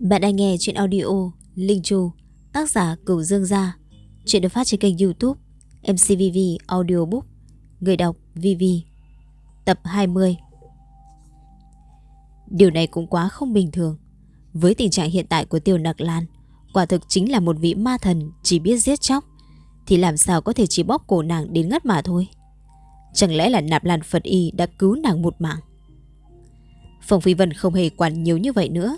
Bạn đang nghe chuyện audio Linh Chu, tác giả Cửu Dương Gia. Chuyện được phát trên kênh youtube MCVV Audiobook, người đọc VV. Tập 20 Điều này cũng quá không bình thường. Với tình trạng hiện tại của Tiêu Nặc Lan, quả thực chính là một vị ma thần chỉ biết giết chóc, thì làm sao có thể chỉ bóp cổ nàng đến ngất mà thôi. Chẳng lẽ là nạp lan Phật Y đã cứu nàng một mạng? Phong Phi Vân không hề quản nhiều như vậy nữa.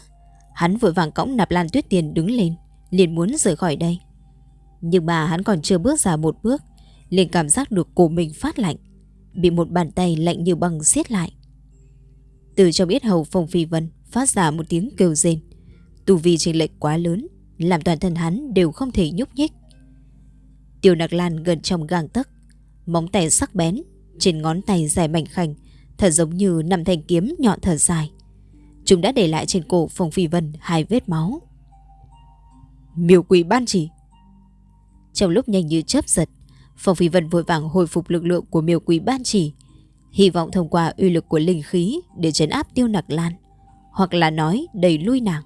Hắn vội vàng cõng nạp lan tuyết tiền đứng lên, liền muốn rời khỏi đây. Nhưng mà hắn còn chưa bước ra một bước, liền cảm giác được cổ mình phát lạnh, bị một bàn tay lạnh như băng siết lại. Từ trong biết hầu phòng Phi Vân phát ra một tiếng kêu rên. Tù vi trình lệch quá lớn, làm toàn thân hắn đều không thể nhúc nhích. Tiêu nạc Lan gần trong gang tấc, móng tay sắc bén, trên ngón tay dài mảnh khảnh, thật giống như năm thanh kiếm nhọn thở dài. Chúng đã để lại trên cổ Phong Phi Vân hai vết máu. Miêu quỷ ban chỉ. Trong lúc nhanh như chớp giật, Phong Phi Vân vội vàng hồi phục lực lượng của miêu quỷ ban chỉ, hy vọng thông qua uy lực của linh khí để chấn áp tiêu nặc lan, hoặc là nói đẩy lui nàng.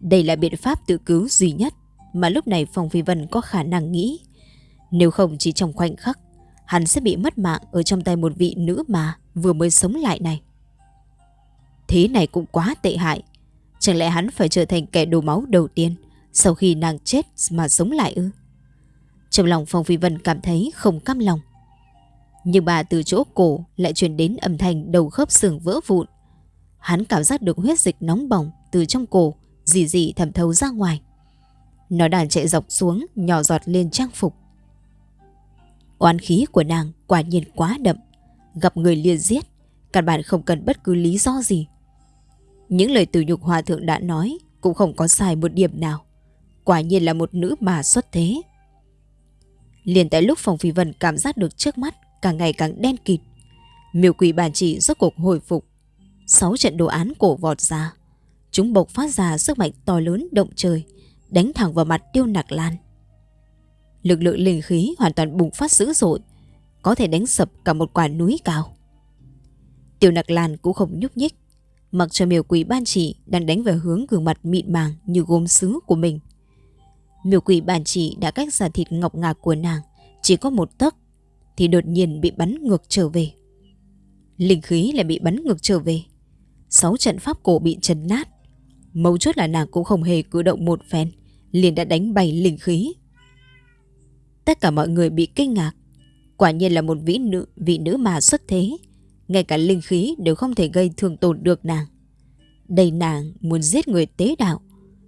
Đây là biện pháp tự cứu duy nhất mà lúc này Phong Phi Vân có khả năng nghĩ. Nếu không chỉ trong khoảnh khắc, hắn sẽ bị mất mạng ở trong tay một vị nữ mà vừa mới sống lại này. Thế này cũng quá tệ hại. Chẳng lẽ hắn phải trở thành kẻ đổ máu đầu tiên sau khi nàng chết mà sống lại ư? Trong lòng Phong Phi Vân cảm thấy không cam lòng. Nhưng bà từ chỗ cổ lại truyền đến âm thanh đầu khớp xương vỡ vụn. Hắn cảm giác được huyết dịch nóng bỏng từ trong cổ dì dì thẩm thấu ra ngoài. Nó đàn chạy dọc xuống nhỏ giọt lên trang phục. Oán khí của nàng quả nhiên quá đậm. Gặp người liền giết, căn bản không cần bất cứ lý do gì. Những lời từ nhục hòa thượng đã nói cũng không có sai một điểm nào. Quả nhiên là một nữ mà xuất thế. Liền tại lúc Phòng Phi Vân cảm giác được trước mắt càng ngày càng đen kịt. Miêu quỷ bản chỉ rốt cuộc hồi phục. Sáu trận đồ án cổ vọt ra. Chúng bộc phát ra sức mạnh to lớn động trời, đánh thẳng vào mặt tiêu nặc lan. Lực lượng linh khí hoàn toàn bùng phát dữ dội, có thể đánh sập cả một quả núi cao. Tiêu nặc lan cũng không nhúc nhích, mặc cho miêu quỷ ban chỉ đang đánh về hướng gương mặt mịn màng như gốm sứ của mình. Miêu quỷ ban chỉ đã cách ra thịt ngọc ngà của nàng chỉ có một tấc thì đột nhiên bị bắn ngược trở về. Linh khí lại bị bắn ngược trở về. Sáu trận pháp cổ bị chấn nát. Mấu chốt là nàng cũng không hề cử động một phen, liền đã đánh bay linh khí. Tất cả mọi người bị kinh ngạc. Quả nhiên là một vị nữ, vị nữ mà xuất thế. Ngay cả linh khí đều không thể gây thương tổn được nàng. Đây nàng muốn giết người tế đạo,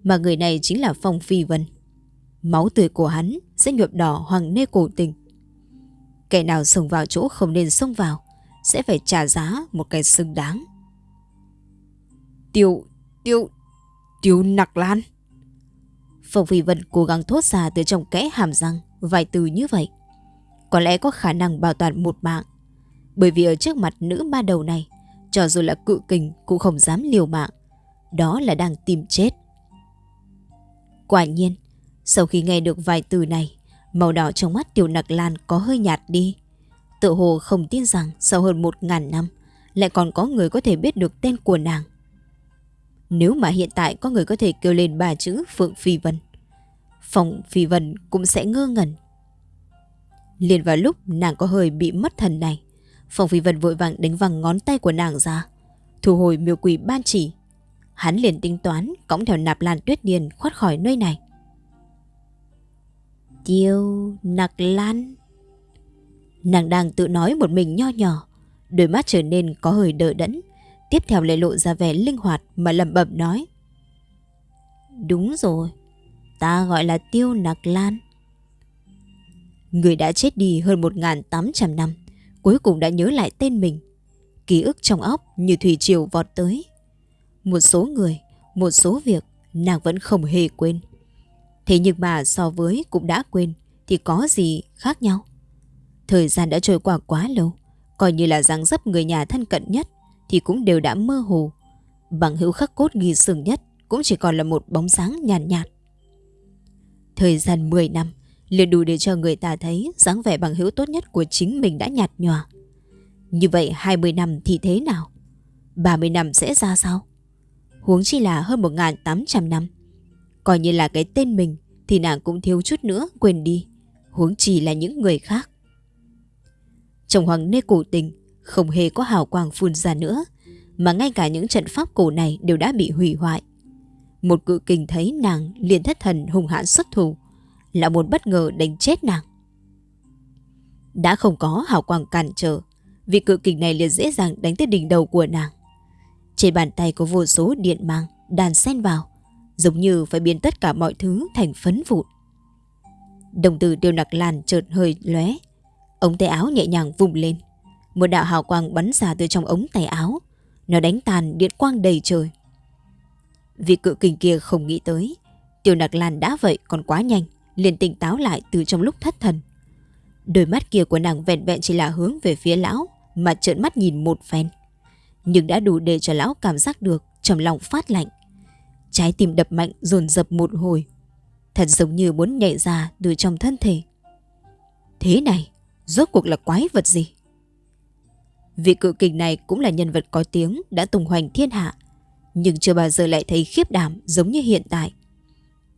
mà người này chính là Phong Phi Vân. Máu tươi của hắn sẽ nhuộm đỏ hoàng nê cổ tình. Kẻ nào xông vào chỗ không nên xông vào, sẽ phải trả giá một cái xứng đáng. Tiêu, tiêu, tiêu nặc lan. Phong Phi Vân cố gắng thốt ra từ trong kẽ hàm răng vài từ như vậy. Có lẽ có khả năng bảo toàn một mạng. Bởi vì ở trước mặt nữ ma đầu này, cho dù là cự kình cũng không dám liều mạng. Đó là đang tìm chết. Quả nhiên, sau khi nghe được vài từ này, màu đỏ trong mắt tiểu nặc lan có hơi nhạt đi. Tự hồ không tin rằng sau hơn một ngàn năm, lại còn có người có thể biết được tên của nàng. Nếu mà hiện tại có người có thể kêu lên ba chữ Phượng Phi Vân, Phòng Phi Vân cũng sẽ ngơ ngẩn. Liền vào lúc nàng có hơi bị mất thần này, Phòng Phi Vân vội vàng đánh văng ngón tay của nàng ra, thu hồi miêu quỷ ban chỉ. Hắn liền tính toán cõng theo nạp lan tuyết điền thoát khỏi nơi này. Tiêu nặc lan. Nàng đang tự nói một mình nho nhỏ Đôi mắt trở nên có hơi đỡ đẫn. Tiếp theo lại lộ ra vẻ linh hoạt Mà lẩm bẩm nói. Đúng rồi Ta gọi là tiêu nặc lan. Người đã chết đi hơn 1.800 năm. Cuối cùng đã nhớ lại tên mình. Ký ức trong óc như thủy triều vọt tới. Một số người Một số việc Nàng vẫn không hề quên. Thế nhưng mà so với cũng đã quên Thì có gì khác nhau? Thời gian đã trôi qua quá lâu Coi như là dáng dấp người nhà thân cận nhất Thì cũng đều đã mơ hồ. Bằng hữu khắc cốt ghi sừng nhất Cũng chỉ còn là một bóng sáng nhàn nhạt, nhạt Thời gian 10 năm liền đủ để cho người ta thấy dáng vẻ bằng hữu tốt nhất của chính mình đã nhạt nhòa. Như vậy 20 năm thì thế nào? 30 năm sẽ ra sao? Huống chi là hơn 1.800 năm. Coi như là cái tên mình thì nàng cũng thiếu chút nữa quên đi. Huống chi là những người khác. Trong hoàng nê cổ tình không hề có hào quang phun ra nữa, mà ngay cả những trận pháp cổ này đều đã bị hủy hoại. Một cự kình thấy nàng liền thất thần hùng hãn xuất thủ, là muốn bất ngờ đánh chết nàng. Đã không có hào quang cản trở, vị cự kình này liền dễ dàng đánh tới đỉnh đầu của nàng. Trên bàn tay có vô số điện mang đàn sen vào, giống như phải biến tất cả mọi thứ thành phấn vụn. Đồng tử tiêu nặc làn chợt hơi lóe, ống tay áo nhẹ nhàng vùng lên, một đạo hào quang bắn ra từ trong ống tay áo, nó đánh tàn điện quang đầy trời. Vị cự kình kia không nghĩ tới, tiêu nặc lan đã vậy còn quá nhanh, liền tỉnh táo lại từ trong lúc thất thần. Đôi mắt kia của nàng vẹn vẹn chỉ là hướng về phía lão mà trợn mắt nhìn một phen. Nhưng đã đủ để cho lão cảm giác được trong lòng phát lạnh. Trái tim đập mạnh dồn dập một hồi. Thật giống như muốn nhảy ra từ trong thân thể. Thế này, rốt cuộc là quái vật gì? Vị cự kình này cũng là nhân vật có tiếng đã tung hoành thiên hạ. Nhưng chưa bao giờ lại thấy khiếp đảm giống như hiện tại.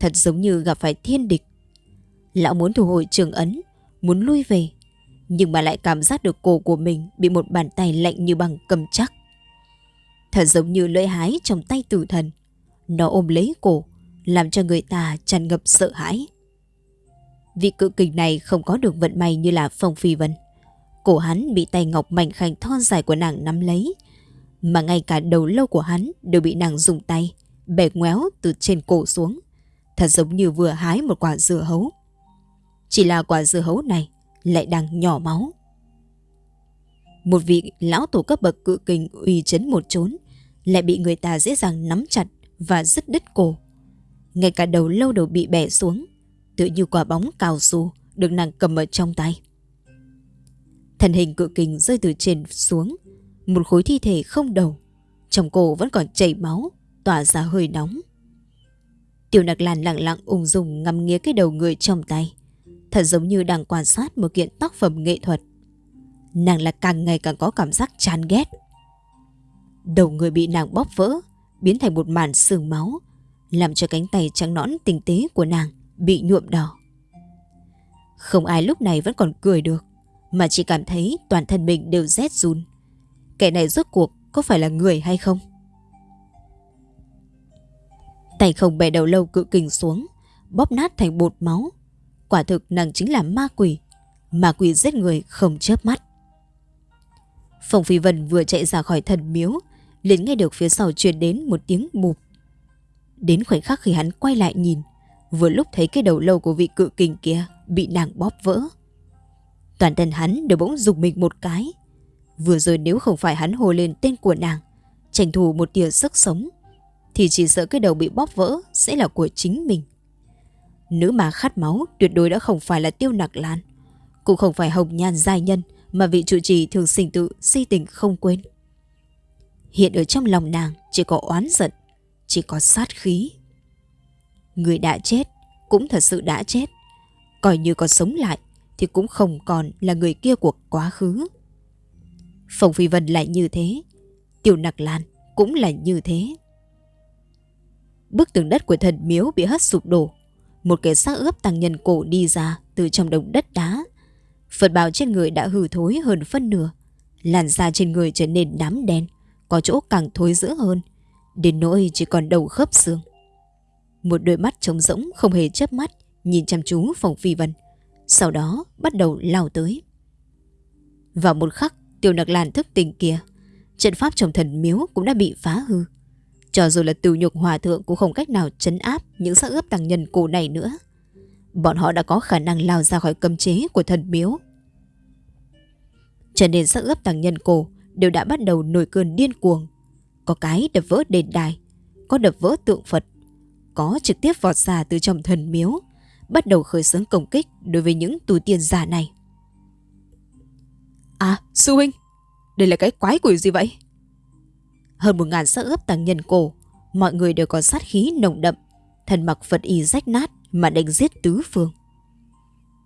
Thật giống như gặp phải thiên địch. Lão muốn thu hồi trường ấn muốn lui về, nhưng mà lại cảm giác được cổ của mình bị một bàn tay lạnh như băng cầm chắc. Thật giống như lưỡi hái trong tay tử thần. Nó ôm lấy cổ, làm cho người ta tràn ngập sợ hãi. Vị cự kình này không có được vận may như là Phong Phi Vân. Cổ hắn bị tay ngọc mảnh khảnh thon dài của nàng nắm lấy, mà ngay cả đầu lâu của hắn đều bị nàng dùng tay, bẻ ngoéo từ trên cổ xuống. Thật giống như vừa hái một quả dưa hấu. Chỉ là quả dưa hấu này lại đang nhỏ máu. Một vị lão tổ cấp bậc cự kình uy chấn một chốn lại bị người ta dễ dàng nắm chặt và dứt đứt cổ. Ngay cả đầu lâu đầu bị bẻ xuống, tự như quả bóng cao su được nàng cầm ở trong tay. Thần hình cự kình rơi từ trên xuống, một khối thi thể không đầu, trong cổ vẫn còn chảy máu, tỏa ra hơi nóng. Tiểu nặc làn lặng lặng ung dung ngắm nghía cái đầu người trong tay thật giống như đang quan sát một kiện tác phẩm nghệ thuật. Nàng là càng ngày càng có cảm giác chán ghét. Đầu người bị nàng bóp vỡ, biến thành một màn sương máu, làm cho cánh tay trắng nõn tinh tế của nàng bị nhuộm đỏ. Không ai lúc này vẫn còn cười được, mà chỉ cảm thấy toàn thân mình đều rét run. Kẻ này rốt cuộc có phải là người hay không? Tay không bẻ đầu lâu cự kình xuống, bóp nát thành bột máu, Quả thực nàng chính là ma quỷ. Ma quỷ giết người không chớp mắt. Phong Phi Vân vừa chạy ra khỏi thần miếu, liền nghe được phía sau truyền đến một tiếng bụp. Đến khoảnh khắc khi hắn quay lại nhìn, Vừa lúc thấy cái đầu lâu của vị cự kình kia Bị nàng bóp vỡ. Toàn thân hắn đều bỗng dùng mình một cái. Vừa rồi nếu không phải hắn hồ lên tên của nàng, Tranh thủ một tia sức sống, Thì chỉ sợ cái đầu bị bóp vỡ Sẽ là của chính mình. Nữ mà khát máu, tuyệt đối đã không phải là tiêu nặc lan. Cũng không phải hồng nhan giai nhân Mà vị trụ trì thường sinh tự si tình không quên. Hiện ở trong lòng nàng, chỉ có oán giận, Chỉ có sát khí. Người đã chết, Cũng thật sự đã chết. Coi như còn sống lại, Thì cũng không còn là người kia của quá khứ. Phòng Phi Vân lại như thế Tiểu Nặc Lan cũng là như thế. Bức tường đất của thần miếu bị hất sụp đổ một cái xác ướp tăng nhân cổ đi ra từ trong đống đất đá. Phật bào trên người đã hư thối hơn phân nửa. Làn da trên người trở nên đám đen, có chỗ càng thối dữ hơn, đến nỗi chỉ còn đầu khớp xương. Một đôi mắt trống rỗng không hề chớp mắt, nhìn chăm chú phòng phi vân. Sau đó bắt đầu lao tới. Vào một khắc, tiểu nặc làn thức tình kia, trận pháp trong thần miếu cũng đã bị phá hư. Cho dù là tiểu nhục hòa thượng cũng không cách nào chấn áp những xác ướp tăng nhân cổ này nữa. Bọn họ đã có khả năng lao ra khỏi cấm chế của thần miếu. Cho nên xác ướp tăng nhân cổ đều đã bắt đầu nổi cơn điên cuồng. Có cái đập vỡ đền đài, có đập vỡ tượng Phật, có trực tiếp vọt ra từ trong thần miếu, bắt đầu khởi xướng công kích đối với những tù tiên giả này. À, sư huynh, đây là cái quái quỷ gì vậy? Hơn một ngàn xác ướp tăng nhân cổ. Mọi người đều có sát khí nồng đậm. Thần mặc Phật y rách nát Mà đánh giết tứ phương.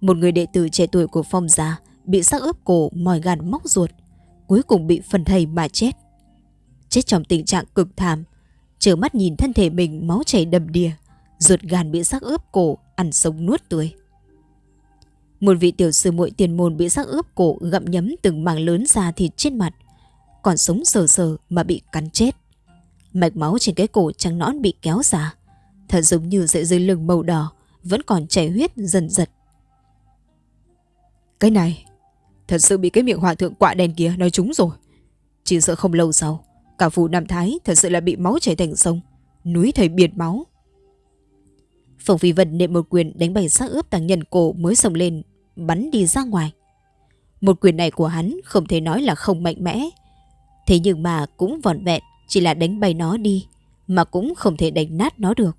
Một người đệ tử trẻ tuổi của phong gia Bị xác ướp cổ mòi gan móc ruột, Cuối cùng bị phần thầy mà chết. Chết trong tình trạng cực thảm trở mắt nhìn thân thể mình máu chảy đầm đìa, Ruột gan bị xác ướp cổ Ăn sống nuốt tươi. Một vị tiểu sư muội tiền môn bị xác ướp cổ Gặm nhấm từng mảng lớn da thịt trên mặt còn sống sờ sờ mà bị cắn chết. Mạch máu trên cái cổ trắng nõn bị kéo ra. Thật giống như sợi dây lưng màu đỏ Vẫn còn chảy huyết dần dật Cái này, Thật sự bị cái miệng hòa thượng quạ đen kia nói trúng rồi. Chỉ sợ không lâu sau, Cả phủ Nam Thái thật sự là bị máu chảy thành sông, Núi thầy biệt máu. Phùng Phi Vân nệm một quyền đánh bày xác ướp tàng nhân cổ mới sồng lên, Bắn đi ra ngoài. Một quyền này của hắn không thể nói là không mạnh mẽ Thế nhưng mà cũng vòn vẹn Chỉ là đánh bay nó đi Mà cũng không thể đánh nát nó được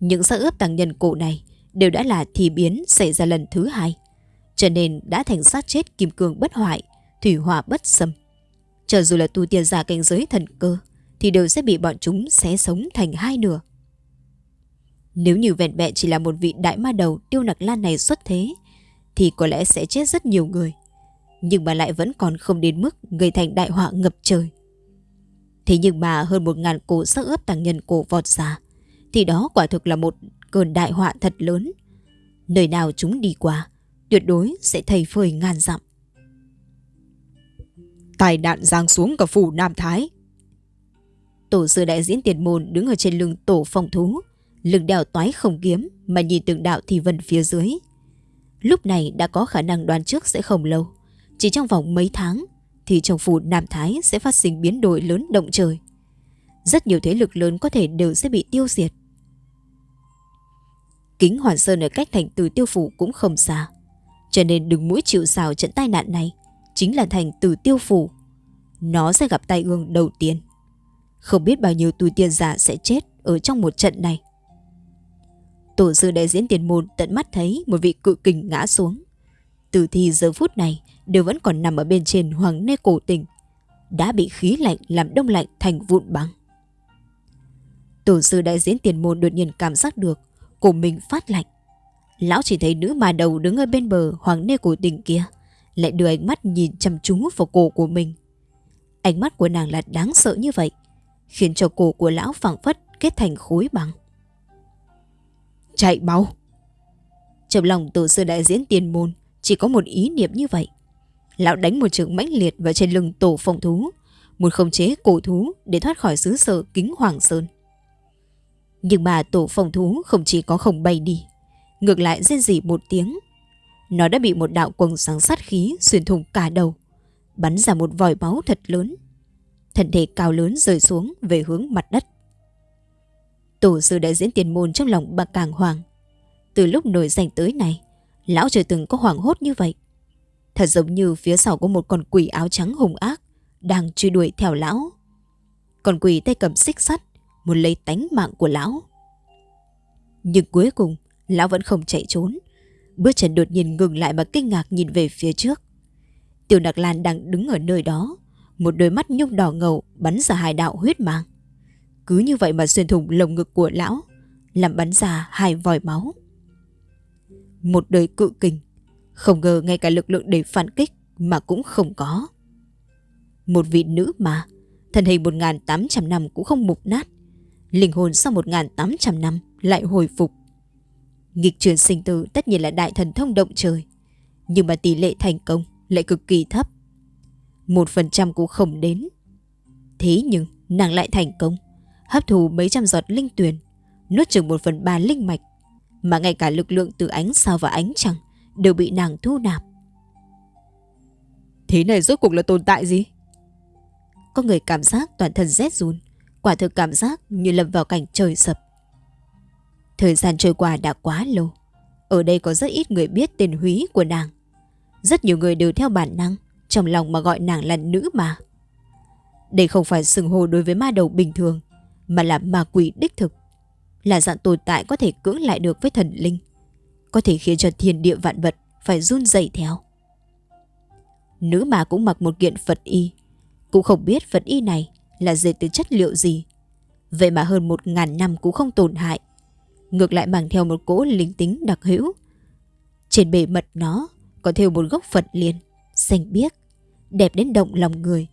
Những xác ướp tàng nhân cổ này Đều đã là thì biến xảy ra lần thứ hai Cho nên đã thành xác chết kim cương bất hoại Thủy hỏa bất xâm cho dù là tu tiên giả cảnh giới thần cơ, thì đều sẽ bị bọn chúng xé sống thành hai nửa. Nếu như vẹn vẹn chỉ là một vị đại ma đầu tiêu nặc lan này xuất thế, thì có lẽ sẽ chết rất nhiều người. Nhưng mà lại vẫn còn không đến mức gây thành đại họa ngập trời. Thế nhưng mà hơn một ngàn cổ sắc ướp tàng nhân cổ vọt ra, thì đó quả thực là một cơn đại họa thật lớn. Nơi nào chúng đi qua, tuyệt đối sẽ thầy phơi ngàn dặm tai nạn giáng xuống cả phủ Nam Thái. Tổ sư đại diễn tiền môn đứng ở trên lưng tổ phong thú, lưng đèo toái không kiếm mà nhìn từng đạo thì vân phía dưới. Lúc này đã có khả năng đoán trước sẽ không lâu. Chỉ trong vòng mấy tháng, thì trong phủ Nam Thái sẽ phát sinh biến đổi lớn động trời. Rất nhiều thế lực lớn có thể đều sẽ bị tiêu diệt. Kính Hoàn Sơn ở cách thành từ tiêu phủ cũng không xa. Cho nên đừng mũi chịu xào trận tai nạn này, chính là thành từ tiêu phủ. Nó sẽ gặp tai ương đầu tiên. Không biết bao nhiêu tùy tiên giả sẽ chết ở trong một trận này. Tổ sư đại diễn tiền môn tận mắt thấy một vị cự kình ngã xuống. Tử thi giờ phút này đều vẫn còn nằm ở bên trên hoàng nê cổ tình. Đã bị khí lạnh làm đông lạnh thành vụn băng. Tổ sư đại diễn tiền môn đột nhiên cảm giác được cổ mình phát lạnh. Lão chỉ thấy nữ mà đầu đứng ở bên bờ hoàng nê cổ tình kia lại đưa ánh mắt nhìn chăm chú vào cổ của mình. Ánh mắt của nàng là đáng sợ như vậy, khiến cho cổ của lão phẳng phất kết thành khối băng. Chạy mau! Trong lòng tổ sư đại diễn tiền môn chỉ có một ý niệm như vậy. Lão đánh một trường mãnh liệt vào trên lưng tổ phòng thú, muốn khống chế cổ thú để thoát khỏi xứ sở kính hoàng sơn. Nhưng mà tổ phòng thú không chỉ có không bay đi, ngược lại rên rỉ một tiếng, nó đã bị một đạo quầng sáng sát khí xuyên thủng cả đầu, bắn ra một vòi máu thật lớn. Thân thể cao lớn rơi xuống về hướng mặt đất. Tổ sư đại diễn tiền môn trong lòng bà càng hoàng. Từ lúc nổi danh tới này, lão chưa từng có hoảng hốt như vậy. Thật giống như phía sau có một con quỷ áo trắng hùng ác đang truy đuổi theo lão. Con quỷ tay cầm xích sắt muốn lấy tánh mạng của lão. Nhưng cuối cùng, lão vẫn không chạy trốn Bước chân đột nhiên ngừng lại mà kinh ngạc nhìn về phía trước. Tiểu Nặc Lan đang đứng ở nơi đó, một đôi mắt nhung đỏ ngầu bắn ra hai đạo huyết mang. Cứ như vậy mà xuyên thủng lồng ngực của lão, làm bắn ra hai vòi máu. Một đời cự kình, không ngờ ngay cả lực lượng để phản kích mà cũng không có. Một vị nữ mà, thân hình 1.800 năm cũng không mục nát, linh hồn sau 1.800 năm lại hồi phục Nghịch chuyển sinh tử tất nhiên là đại thần thông động trời. Nhưng mà tỷ lệ thành công lại cực kỳ thấp. Một phần trăm cũng không đến. Thế nhưng nàng lại thành công. Hấp thù mấy trăm giọt linh tuyền. Nuốt chừng một phần ba linh mạch. Mà ngay cả lực lượng từ ánh sao và ánh trăng đều bị nàng thu nạp. Thế này rốt cuộc là tồn tại gì? Có người cảm giác toàn thân rét run. Quả thực cảm giác như lâm vào cảnh trời sập. Thời gian trôi qua đã quá lâu. Ở đây có rất ít người biết tên húy của nàng. Rất nhiều người đều theo bản năng, trong lòng mà gọi nàng là nữ mà. Đây không phải sừng hồ đối với ma đầu bình thường, mà là ma quỷ đích thực. Là dạng tồn tại có thể cưỡng lại được với thần linh. Có thể khiến cho thiên địa vạn vật phải run dậy theo. Nữ mà cũng mặc một kiện Phật y. Cũng không biết Phật y này là dệt từ chất liệu gì. Vậy mà hơn một ngàn năm cũng không tổn hại ngược lại mang theo một cỗ linh tính đặc hữu. Trên bề mật nó có theo một gốc Phật liền, xanh biếc, đẹp đến động lòng người.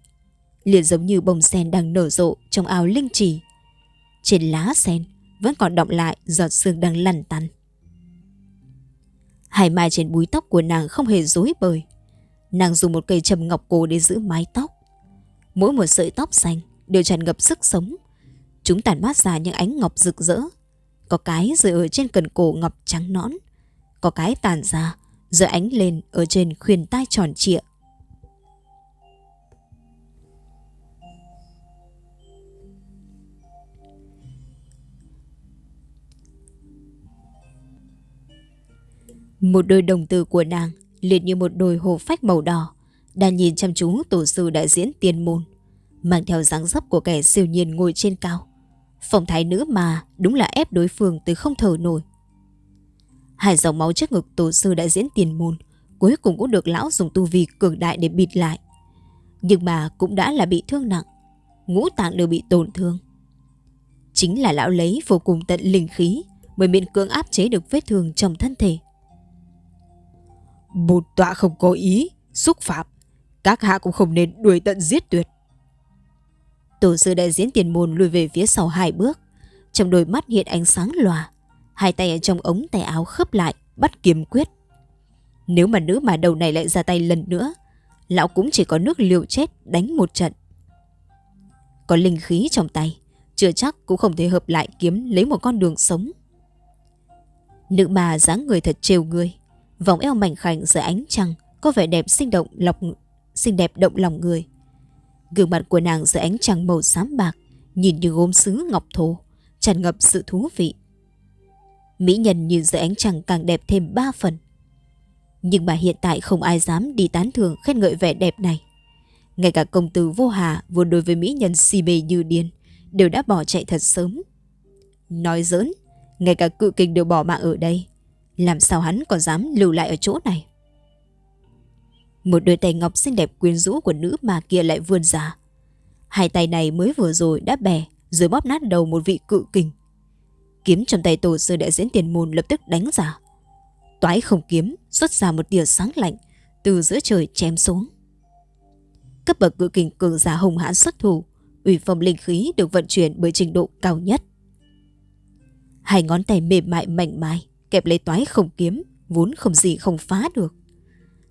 liền giống như bông sen đang nở rộ trong ao linh trì. Trên lá sen vẫn còn động lại giọt sương đang lăn tăn. Hai mai trên búi tóc của nàng không hề rối bời. Nàng dùng một cây trầm ngọc cổ để giữ mái tóc. Mỗi một sợi tóc xanh đều tràn ngập sức sống. Chúng tản mát ra những ánh ngọc rực rỡ. Có cái rơi ở trên cần cổ ngọc trắng nõn. Có cái tàn ra, rơi ánh lên ở trên khuyên tai tròn trịa. Một đôi đồng tử của nàng liệt như một đôi hồ phách màu đỏ, đang nhìn chăm chú tổ sư đại diễn tiền môn, mang theo dáng dấp của kẻ siêu nhiên ngồi trên cao. Phong thái nữ mà đúng là ép đối phương từ không thở nổi. Hai dòng máu trước ngực tổ sư đại diễn tiền môn cuối cùng cũng được lão dùng tu vi cường đại để bịt lại. Nhưng mà cũng đã là bị thương nặng, ngũ tạng đều bị tổn thương. Chính là lão lấy vô cùng tận linh khí mới miễn cưỡng áp chế được vết thương trong thân thể. Bột tọa không có ý, xúc phạm. Các hạ cũng không nên đuổi tận giết tuyệt. Tổ sư đại diễn tiền môn lùi về phía sau hai bước. Trong đôi mắt hiện ánh sáng lòa. Hai tay ở trong ống tay áo khớp lại, bắt kiếm quyết. Nếu mà nữ mà đầu này lại ra tay lần nữa, lão cũng chỉ có nước liều chết đánh một trận. Có linh khí trong tay, chưa chắc cũng không thể hợp lại kiếm lấy một con đường sống. Nữ mà dáng người thật trêu người, vòng eo mảnh khảnh dưới ánh trăng có vẻ đẹp sinh động lọc xinh đẹp động lòng người. Gương mặt của nàng dưới ánh trăng màu xám bạc, nhìn như gốm sứ ngọc thô, tràn ngập sự thú vị. Mỹ nhân nhìn dưới ánh trăng càng đẹp thêm ba phần. Nhưng mà hiện tại không ai dám đi tán thưởng khen ngợi vẻ đẹp này. Ngay cả công tử vô hà vốn đối với mỹ nhân si mê như điên, đều đã bỏ chạy thật sớm. Nói giỡn, ngay cả cự kinh đều bỏ mạng ở đây. Làm sao hắn còn dám lưu lại ở chỗ này? Một đôi tay ngọc xinh đẹp quyến rũ của nữ mà kia lại vươn ra. Hai tay này mới vừa rồi đã bè Rồi bóp nát đầu một vị cự kình. Kiếm trong tay tổ sư đại diễn tiền môn lập tức đánh ra. Toái không kiếm, xuất ra một tia sáng lạnh, Từ giữa trời chém xuống. Cấp bậc cự kình cường giả hùng hãn xuất thủ Ủy phong linh khí được vận chuyển bởi trình độ cao nhất. Hai ngón tay mềm mại mạnh mai kẹp lấy toái không kiếm, vốn không gì không phá được.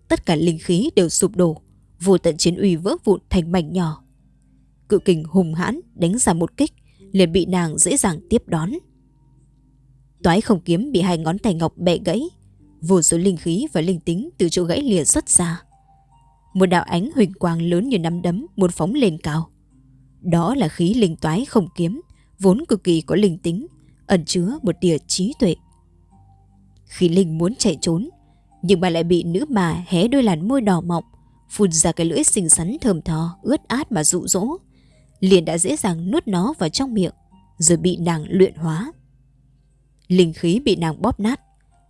Tất cả linh khí đều sụp đổ, vô tận chiến uy vỡ vụn thành mảnh nhỏ. Cự kình hùng hãn đánh ra một kích, liền bị nàng dễ dàng tiếp đón. Toái không kiếm bị hai ngón tay ngọc bẻ gãy, vô số linh khí và linh tính từ chỗ gãy lìa xuất ra. Một đạo ánh huỳnh quang lớn như nắm đấm muốn phóng lên cao. Đó là khí linh toái không kiếm, vốn cực kỳ có linh tính, ẩn chứa một tia trí tuệ. Khi Linh muốn chạy trốn, nhưng mà lại bị nữ mà hé đôi làn môi đỏ mọng, phun ra cái lưỡi xinh xắn thơm tho, ướt át mà dụ dỗ. Liền đã dễ dàng nuốt nó vào trong miệng, rồi bị nàng luyện hóa. Linh khí bị nàng bóp nát,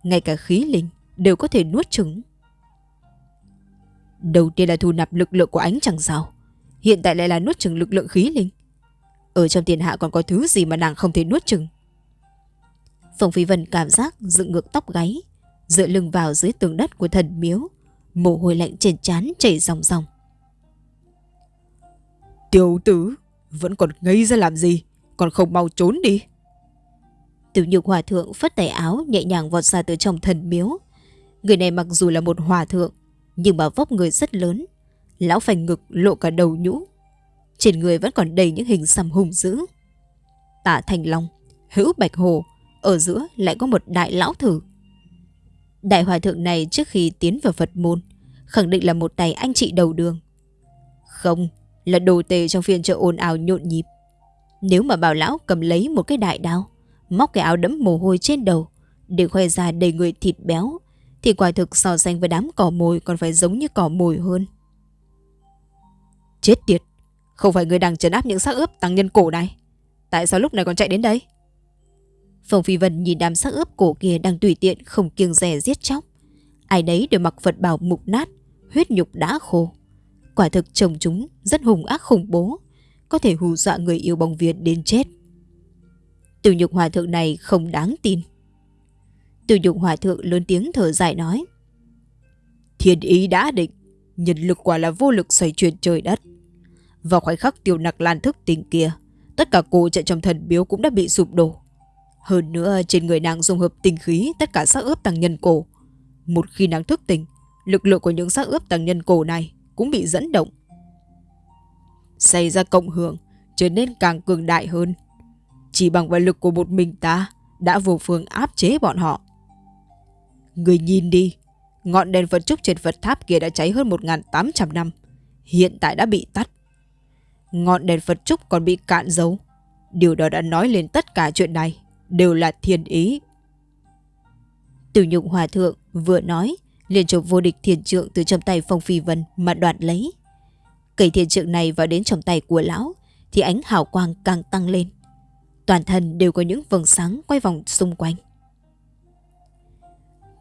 ngay cả khí linh đều có thể nuốt trứng. Đầu tiên là thu nạp lực lượng của ánh chẳng sao, hiện tại lại là nuốt chừng lực lượng khí linh. Ở trong tiền hạ còn có thứ gì mà nàng không thể nuốt chừng. Phong Phi Vân cảm giác dựng ngược tóc gáy, dựa lưng vào dưới tường đất của thần miếu, mồ hôi lạnh trên trán chảy ròng ròng. Tiểu tử, vẫn còn ngây ra làm gì, còn không mau trốn đi. Tiểu nhục hòa thượng phất tay áo nhẹ nhàng vọt ra từ trong thần miếu. Người này mặc dù là một hòa thượng, nhưng mà vóc người rất lớn. Lão phành ngực lộ cả đầu nhũ. Trên người vẫn còn đầy những hình xăm hùng dữ. Tả Thành Long, Hữu Bạch Hồ, ở giữa lại có một đại lão thử. Đại hòa thượng này trước khi tiến vào Phật môn, khẳng định là một tay anh chị đầu đường. Không, là đồ tề trong phiên chợ ồn ào nhộn nhịp. Nếu mà bảo lão cầm lấy một cái đại đao, móc cái áo đẫm mồ hôi trên đầu, để khoe ra đầy người thịt béo, thì quả thực so sánh với đám cỏ mồi còn phải giống như cỏ mồi hơn. Chết tiệt, không phải người đang trấn áp những xác ướp tăng nhân cổ này. Tại sao lúc này còn chạy đến đây? Phong Phi Vân nhìn đám xác ướp cổ kia đang tùy tiện không kiêng rẻ giết chóc. Ai đấy đều mặc Phật bào mục nát, huyết nhục đã khô. Quả thực chồng chúng rất hùng ác khủng bố, có thể hù dọa người yêu bóng Việt đến chết. Tiểu nhục hòa thượng này không đáng tin. Tiểu nhục hòa thượng lớn tiếng thở dài nói. Thiên ý đã định, nhân lực quả là vô lực xoay chuyển trời đất. Vào khoảnh khắc tiêu nặc lan thức tình kia, tất cả cô trận trong thần biếu cũng đã bị sụp đổ. Hơn nữa trên người nàng dùng hợp tình khí tất cả xác ướp tăng nhân cổ. Một khi nàng thức tỉnh, lực lượng của những xác ướp tăng nhân cổ này cũng bị dẫn động. Xảy ra cộng hưởng trở nên càng cường đại hơn. Chỉ bằng vào lực của một mình ta đã vô phương áp chế bọn họ. Người nhìn đi, ngọn đèn Phật trúc trên Phật tháp kia đã cháy hơn 1.800 năm. Hiện tại đã bị tắt. Ngọn đèn Phật trúc còn bị cạn dấu. Điều đó đã nói lên tất cả chuyện này đều là thiên ý. Tử nhục hòa thượng vừa nói, liền chụp vô địch thiền trượng từ trong tay Phong Phi Vân mà đoạt lấy. Cây thiền trượng này vào đến trong tay của lão, thì ánh hào quang càng tăng lên. Toàn thân đều có những vầng sáng quay vòng xung quanh.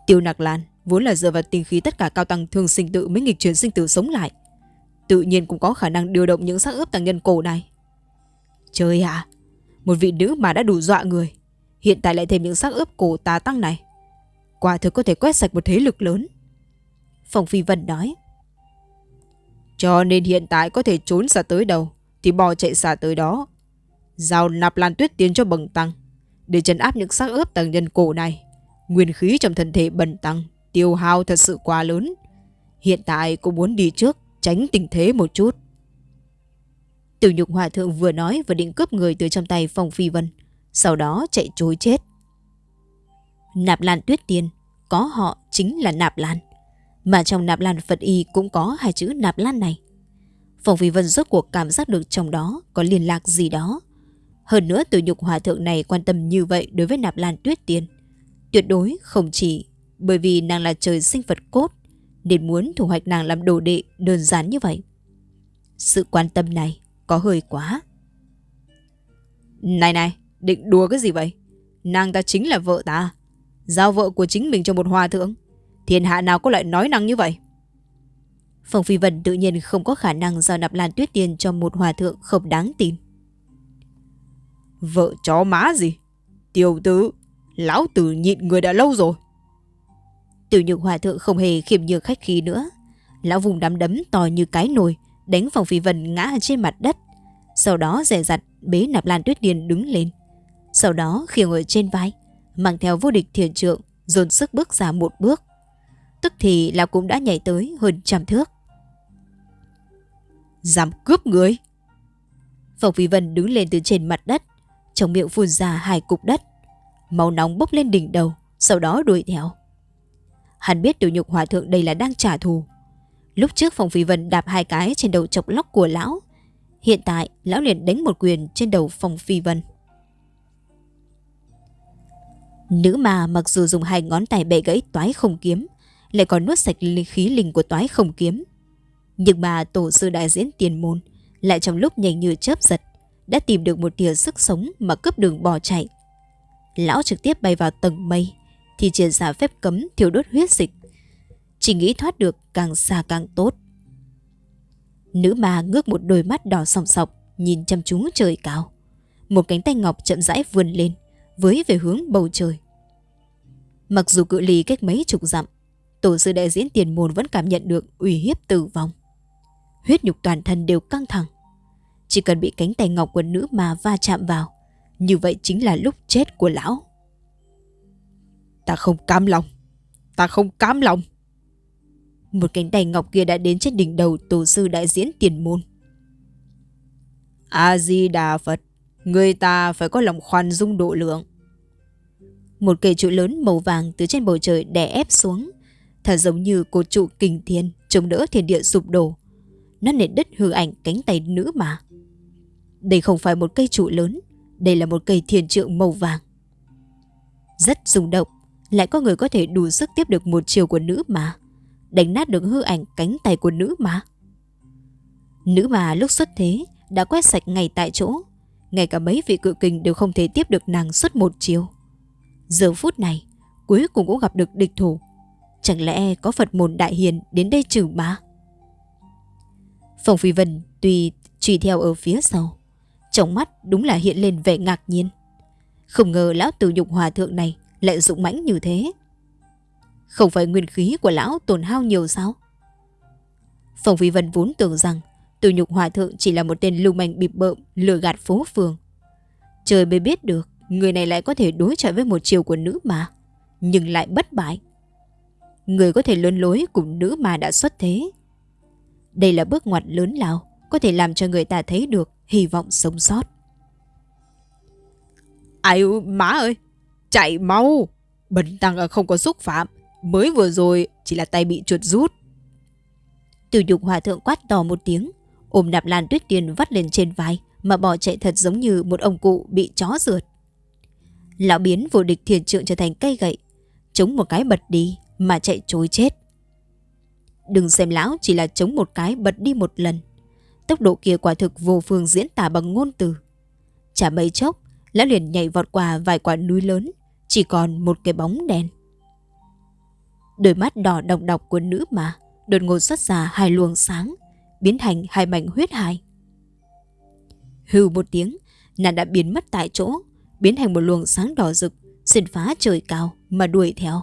Tiêu Nặc Lan vốn là dựa vào tinh khí tất cả cao tăng thường sinh tự mới nghịch chuyển sinh tử sống lại. Tự nhiên cũng có khả năng điều động những xác ướp tăng nhân cổ này. Trời ạ, một vị nữ mà đã đủ dọa người. Hiện tại lại thêm những xác ướp cổ tà tăng này. Quả thực có thể quét sạch một thế lực lớn. Phòng Phi Vân nói. Cho nên hiện tại có thể trốn xa tới đâu thì bò chạy xa tới đó. Giao nạp lan tuyết tiến cho bần tăng để trấn áp những xác ướp tầng nhân cổ này. Nguyên khí trong thân thể bần tăng tiêu hao thật sự quá lớn. Hiện tại cô muốn đi trước tránh tình thế một chút. Tiểu nhục hòa thượng vừa nói vừa định cướp người từ trong tay Phong Phi Vân, sau đó chạy trối chết. Nạp Lan Tuyết Tiên, có họ chính là Nạp Lan. Mà trong Nạp Lan Phật Y cũng có hai chữ Nạp Lan này. phòng Phi Vân rốt cuộc cảm giác được trong đó có liên lạc gì đó. Hơn nữa từ nhục hòa thượng này quan tâm như vậy đối với Nạp Lan Tuyết Tiên. Tuyệt đối không chỉ bởi vì nàng là trời sinh vật cốt nên muốn thủ hoạch nàng làm đồ đệ đơn giản như vậy. Sự quan tâm này có hơi quá. Này này, định đùa cái gì vậy? Nàng ta chính là vợ ta. Giao vợ của chính mình cho một hòa thượng. Thiên hạ nào có lại nói năng như vậy? Phong Phi Vân tự nhiên không có khả năng giao nạp lan tuyết tiền cho một hòa thượng không đáng tin. Vợ chó má gì? Tiểu tử, lão tử nhịn người đã lâu rồi. Tiểu nhược hòa thượng không hề khiêm nhường khách khí nữa. Lão vùng đám đấm to như cái nồi, đánh Phong Phi Vân ngã trên mặt đất. Sau đó rẻ rặt bế nạp lan tuyết điền đứng lên. Sau đó khiêng ở trên vai, mang theo vô địch thiền trượng, dồn sức bước ra một bước. Tức thì lão cũng đã nhảy tới hơn trăm thước. Dám cướp người! Phong Phi Vân đứng lên từ trên mặt đất, trong miệng phun ra hai cục đất. Máu nóng bốc lên đỉnh đầu, sau đó đuổi theo. Hắn biết tiểu nhục hòa thượng đây là đang trả thù. Lúc trước Phong Phi Vân đạp hai cái trên đầu chọc lóc của lão. Hiện tại, lão liền đánh một quyền trên đầu Phong Phi Vân. Nữ mà mặc dù dùng hai ngón tay bẻ gãy toái không kiếm, lại còn nuốt sạch khí linh của toái không kiếm. Nhưng mà tổ sư đại diễn tiền môn lại trong lúc nhanh như chớp giật đã tìm được một tia sức sống mà cướp đường bỏ chạy. Lão trực tiếp bay vào tầng mây thì triển ra phép cấm thiêu đốt huyết dịch. Chỉ nghĩ thoát được càng xa càng tốt. Nữ ma ngước một đôi mắt đỏ sòng sọc nhìn chăm chú trời cao. Một cánh tay ngọc chậm rãi vươn lên với về hướng bầu trời. Mặc dù cự ly cách mấy chục dặm, tổ sư đại diễn tiền môn vẫn cảm nhận được uy hiếp tử vong. Huyết nhục toàn thân đều căng thẳng. Chỉ cần bị cánh tay ngọc của nữ ma va chạm vào, như vậy chính là lúc chết của lão. Ta không cam lòng. Ta không cam lòng. Một cánh tay ngọc kia đã đến trên đỉnh đầu tổ sư đại diễn tiền môn. A-di-đà Phật, người ta phải có lòng khoan dung độ lượng. Một cây trụ lớn màu vàng từ trên bầu trời đè ép xuống, thật giống như cột trụ kinh thiên chống đỡ thiên địa sụp đổ. Nó nền đất hư ảnh cánh tay nữ mà. Đây không phải một cây trụ lớn, đây là một cây thiền trượng màu vàng. Rất rung động, lại có người có thể đủ sức tiếp được một chiều của nữ mà. Đánh nát được hư ảnh cánh tay của nữ mà. Nữ mà lúc xuất thế đã quét sạch ngay tại chỗ. Ngay cả mấy vị cự kình đều không thể tiếp được nàng suốt một chiều. Giờ phút này, cuối cùng cũng gặp được địch thủ. Chẳng lẽ có Phật môn đại hiền đến đây trừ ma? Phòng Phi Vân tùy truy theo ở phía sau. Trong mắt đúng là hiện lên vẻ ngạc nhiên. Không ngờ lão tử nhục hòa thượng này lại dụng mãnh như thế. Không phải nguyên khí của lão tổn hao nhiều sao? Phòng Phi Vân vốn tưởng rằng tử nhục hòa thượng chỉ là một tên lưu manh bịp bợm lừa gạt phố phường. Trời mới biết được người này lại có thể đối chọi với một chiều của nữ mà, nhưng lại bất bại. Người có thể lớn lối cùng nữ mà đã xuất thế. Đây là bước ngoặt lớn lao, có thể làm cho người ta thấy được hy vọng sống sót. Ai má ơi, chạy mau. Bần tăng không có xúc phạm, mới vừa rồi chỉ là tay bị chuột rút. Từ nhục hòa thượng quát to một tiếng, ôm nạp lan tuyết tiền vắt lên trên vai mà bỏ chạy thật giống như một ông cụ bị chó rượt. Lão biến vô địch thiền trượng trở thành cây gậy, chống một cái bật đi mà chạy trối chết. Đừng xem lão chỉ là chống một cái bật đi một lần. Tốc độ kia quả thực vô phương diễn tả bằng ngôn từ. Chả mấy chốc, lão liền nhảy vọt qua vài quả núi lớn, chỉ còn một cái bóng đen. Đôi mắt đỏ độc độc của nữ mà đột ngột xuất ra hai luồng sáng, biến thành hai mảnh huyết hài. Hừ một tiếng, nàng đã biến mất tại chỗ, biến thành một luồng sáng đỏ rực, xuyên phá trời cao mà đuổi theo.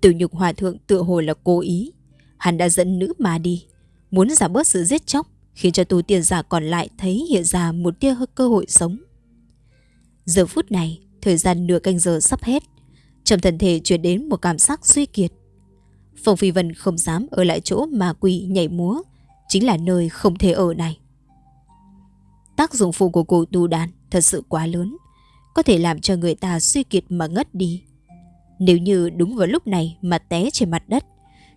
Tử nhục hòa thượng tựa hồ là cố ý, hắn đã dẫn nữ mà đi, muốn giảm bớt sự giết chóc, khiến cho tu tiên giả còn lại thấy hiện ra một tia cơ hội sống. Giờ phút này, thời gian nửa canh giờ sắp hết, trong thân thể chuyển đến một cảm giác suy kiệt. Phong Phi Vân không dám ở lại chỗ mà quỷ nhảy múa, chính là nơi không thể ở này. Tác dụng phụ của cổ tu đàn thật sự quá lớn, có thể làm cho người ta suy kiệt mà ngất đi. Nếu như đúng vào lúc này mà té trên mặt đất,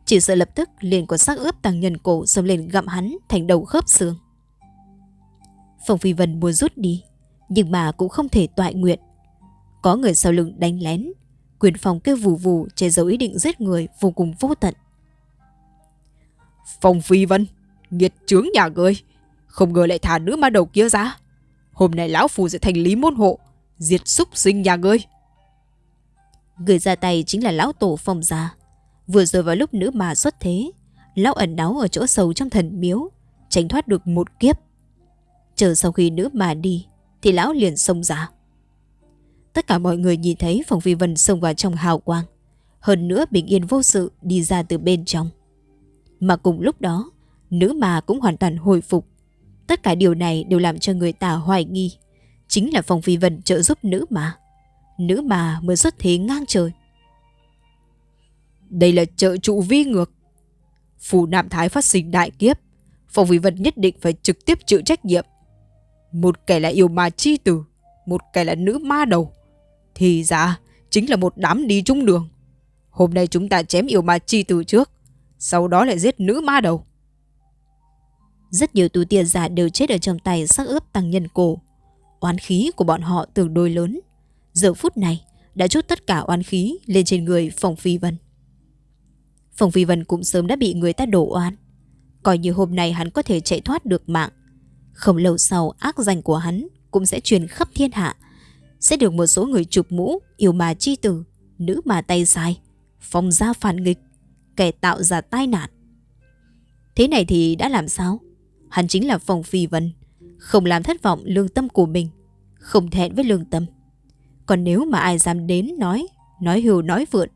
chỉ sợ lập tức liền có xác ướp tăng nhân cổ xông lên gặm hắn thành đầu khớp xương. Phong Phi Vân muốn rút đi, nhưng mà cũng không thể toại nguyện. Có người sau lưng đánh lén, quyền phòng kêu vù vù che giấu ý định giết người vô cùng vô tận. Phong Phi Vân, nghiệt chướng nhà ngươi, không ngờ lại thả nữ ma đầu kia ra. Hôm nay lão phù sẽ thành lý môn hộ, diệt súc sinh nhà ngươi. Người ra tay chính là lão tổ phong gia. Vừa rồi vào lúc nữ mà xuất thế, lão ẩn náu ở chỗ sâu trong thần miếu, tránh thoát được một kiếp. Chờ sau khi nữ mà đi, thì lão liền xông ra. Tất cả mọi người nhìn thấy Phong Phi Vân xông vào trong hào quang. Hơn nữa bình yên vô sự đi ra từ bên trong. Mà cùng lúc đó, nữ mà cũng hoàn toàn hồi phục. Tất cả điều này đều làm cho người ta hoài nghi. Chính là Phong Phi Vân trợ giúp nữ mà. Nữ mà mới xuất thế ngang trời. Đây là trợ trụ vi ngược. Phủ Nam Thái phát sinh đại kiếp. Phong Phi Vân nhất định phải trực tiếp chịu trách nhiệm. Một kẻ là yêu ma chi tử, một kẻ là nữ ma đầu. Thì ra, chính là một đám đi chung đường. Hôm nay chúng ta chém yêu ma chi tử trước, sau đó lại giết nữ ma đầu. Rất nhiều tu tiên giả đều chết ở trong tay sắc ướp tăng nhân cổ. Oán khí của bọn họ tương đối lớn. Giờ phút này đã chút tất cả oán khí lên trên người Phòng Phi Vân. Phòng Phi Vân cũng sớm đã bị người ta đổ oán Coi như hôm nay hắn có thể chạy thoát được mạng. Không lâu sau ác danh của hắn cũng sẽ truyền khắp thiên hạ. Sẽ được một số người chụp mũ, yêu mà chi tử, nữ mà tay sai, phòng gia phản nghịch, kẻ tạo ra tai nạn. Thế này thì đã làm sao? Hắn chính là Phong Phi Vân, không làm thất vọng lương tâm của mình, không thẹn với lương tâm. Còn nếu mà ai dám đến nói, nói hưu nói vượn,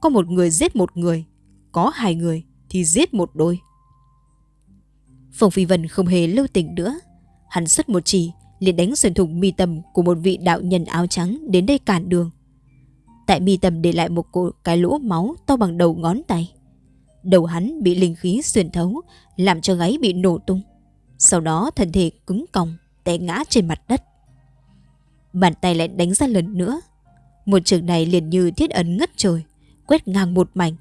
có một người giết một người, có hai người thì giết một đôi. Phong Phi Vân không hề lưu tình nữa. Hắn xuất một chỉ, liền đánh xuyên thủng mi tâm của một vị đạo nhân áo trắng đến đây cản đường. Tại mi tâm để lại một cái lỗ máu to bằng đầu ngón tay. Đầu hắn bị linh khí xuyên thấu, làm cho gáy bị nổ tung. Sau đó thân thể cứng còng, té ngã trên mặt đất. Bàn tay lại đánh ra lần nữa. Một trường này liền như thiết ấn ngất trời, quét ngang một mảnh,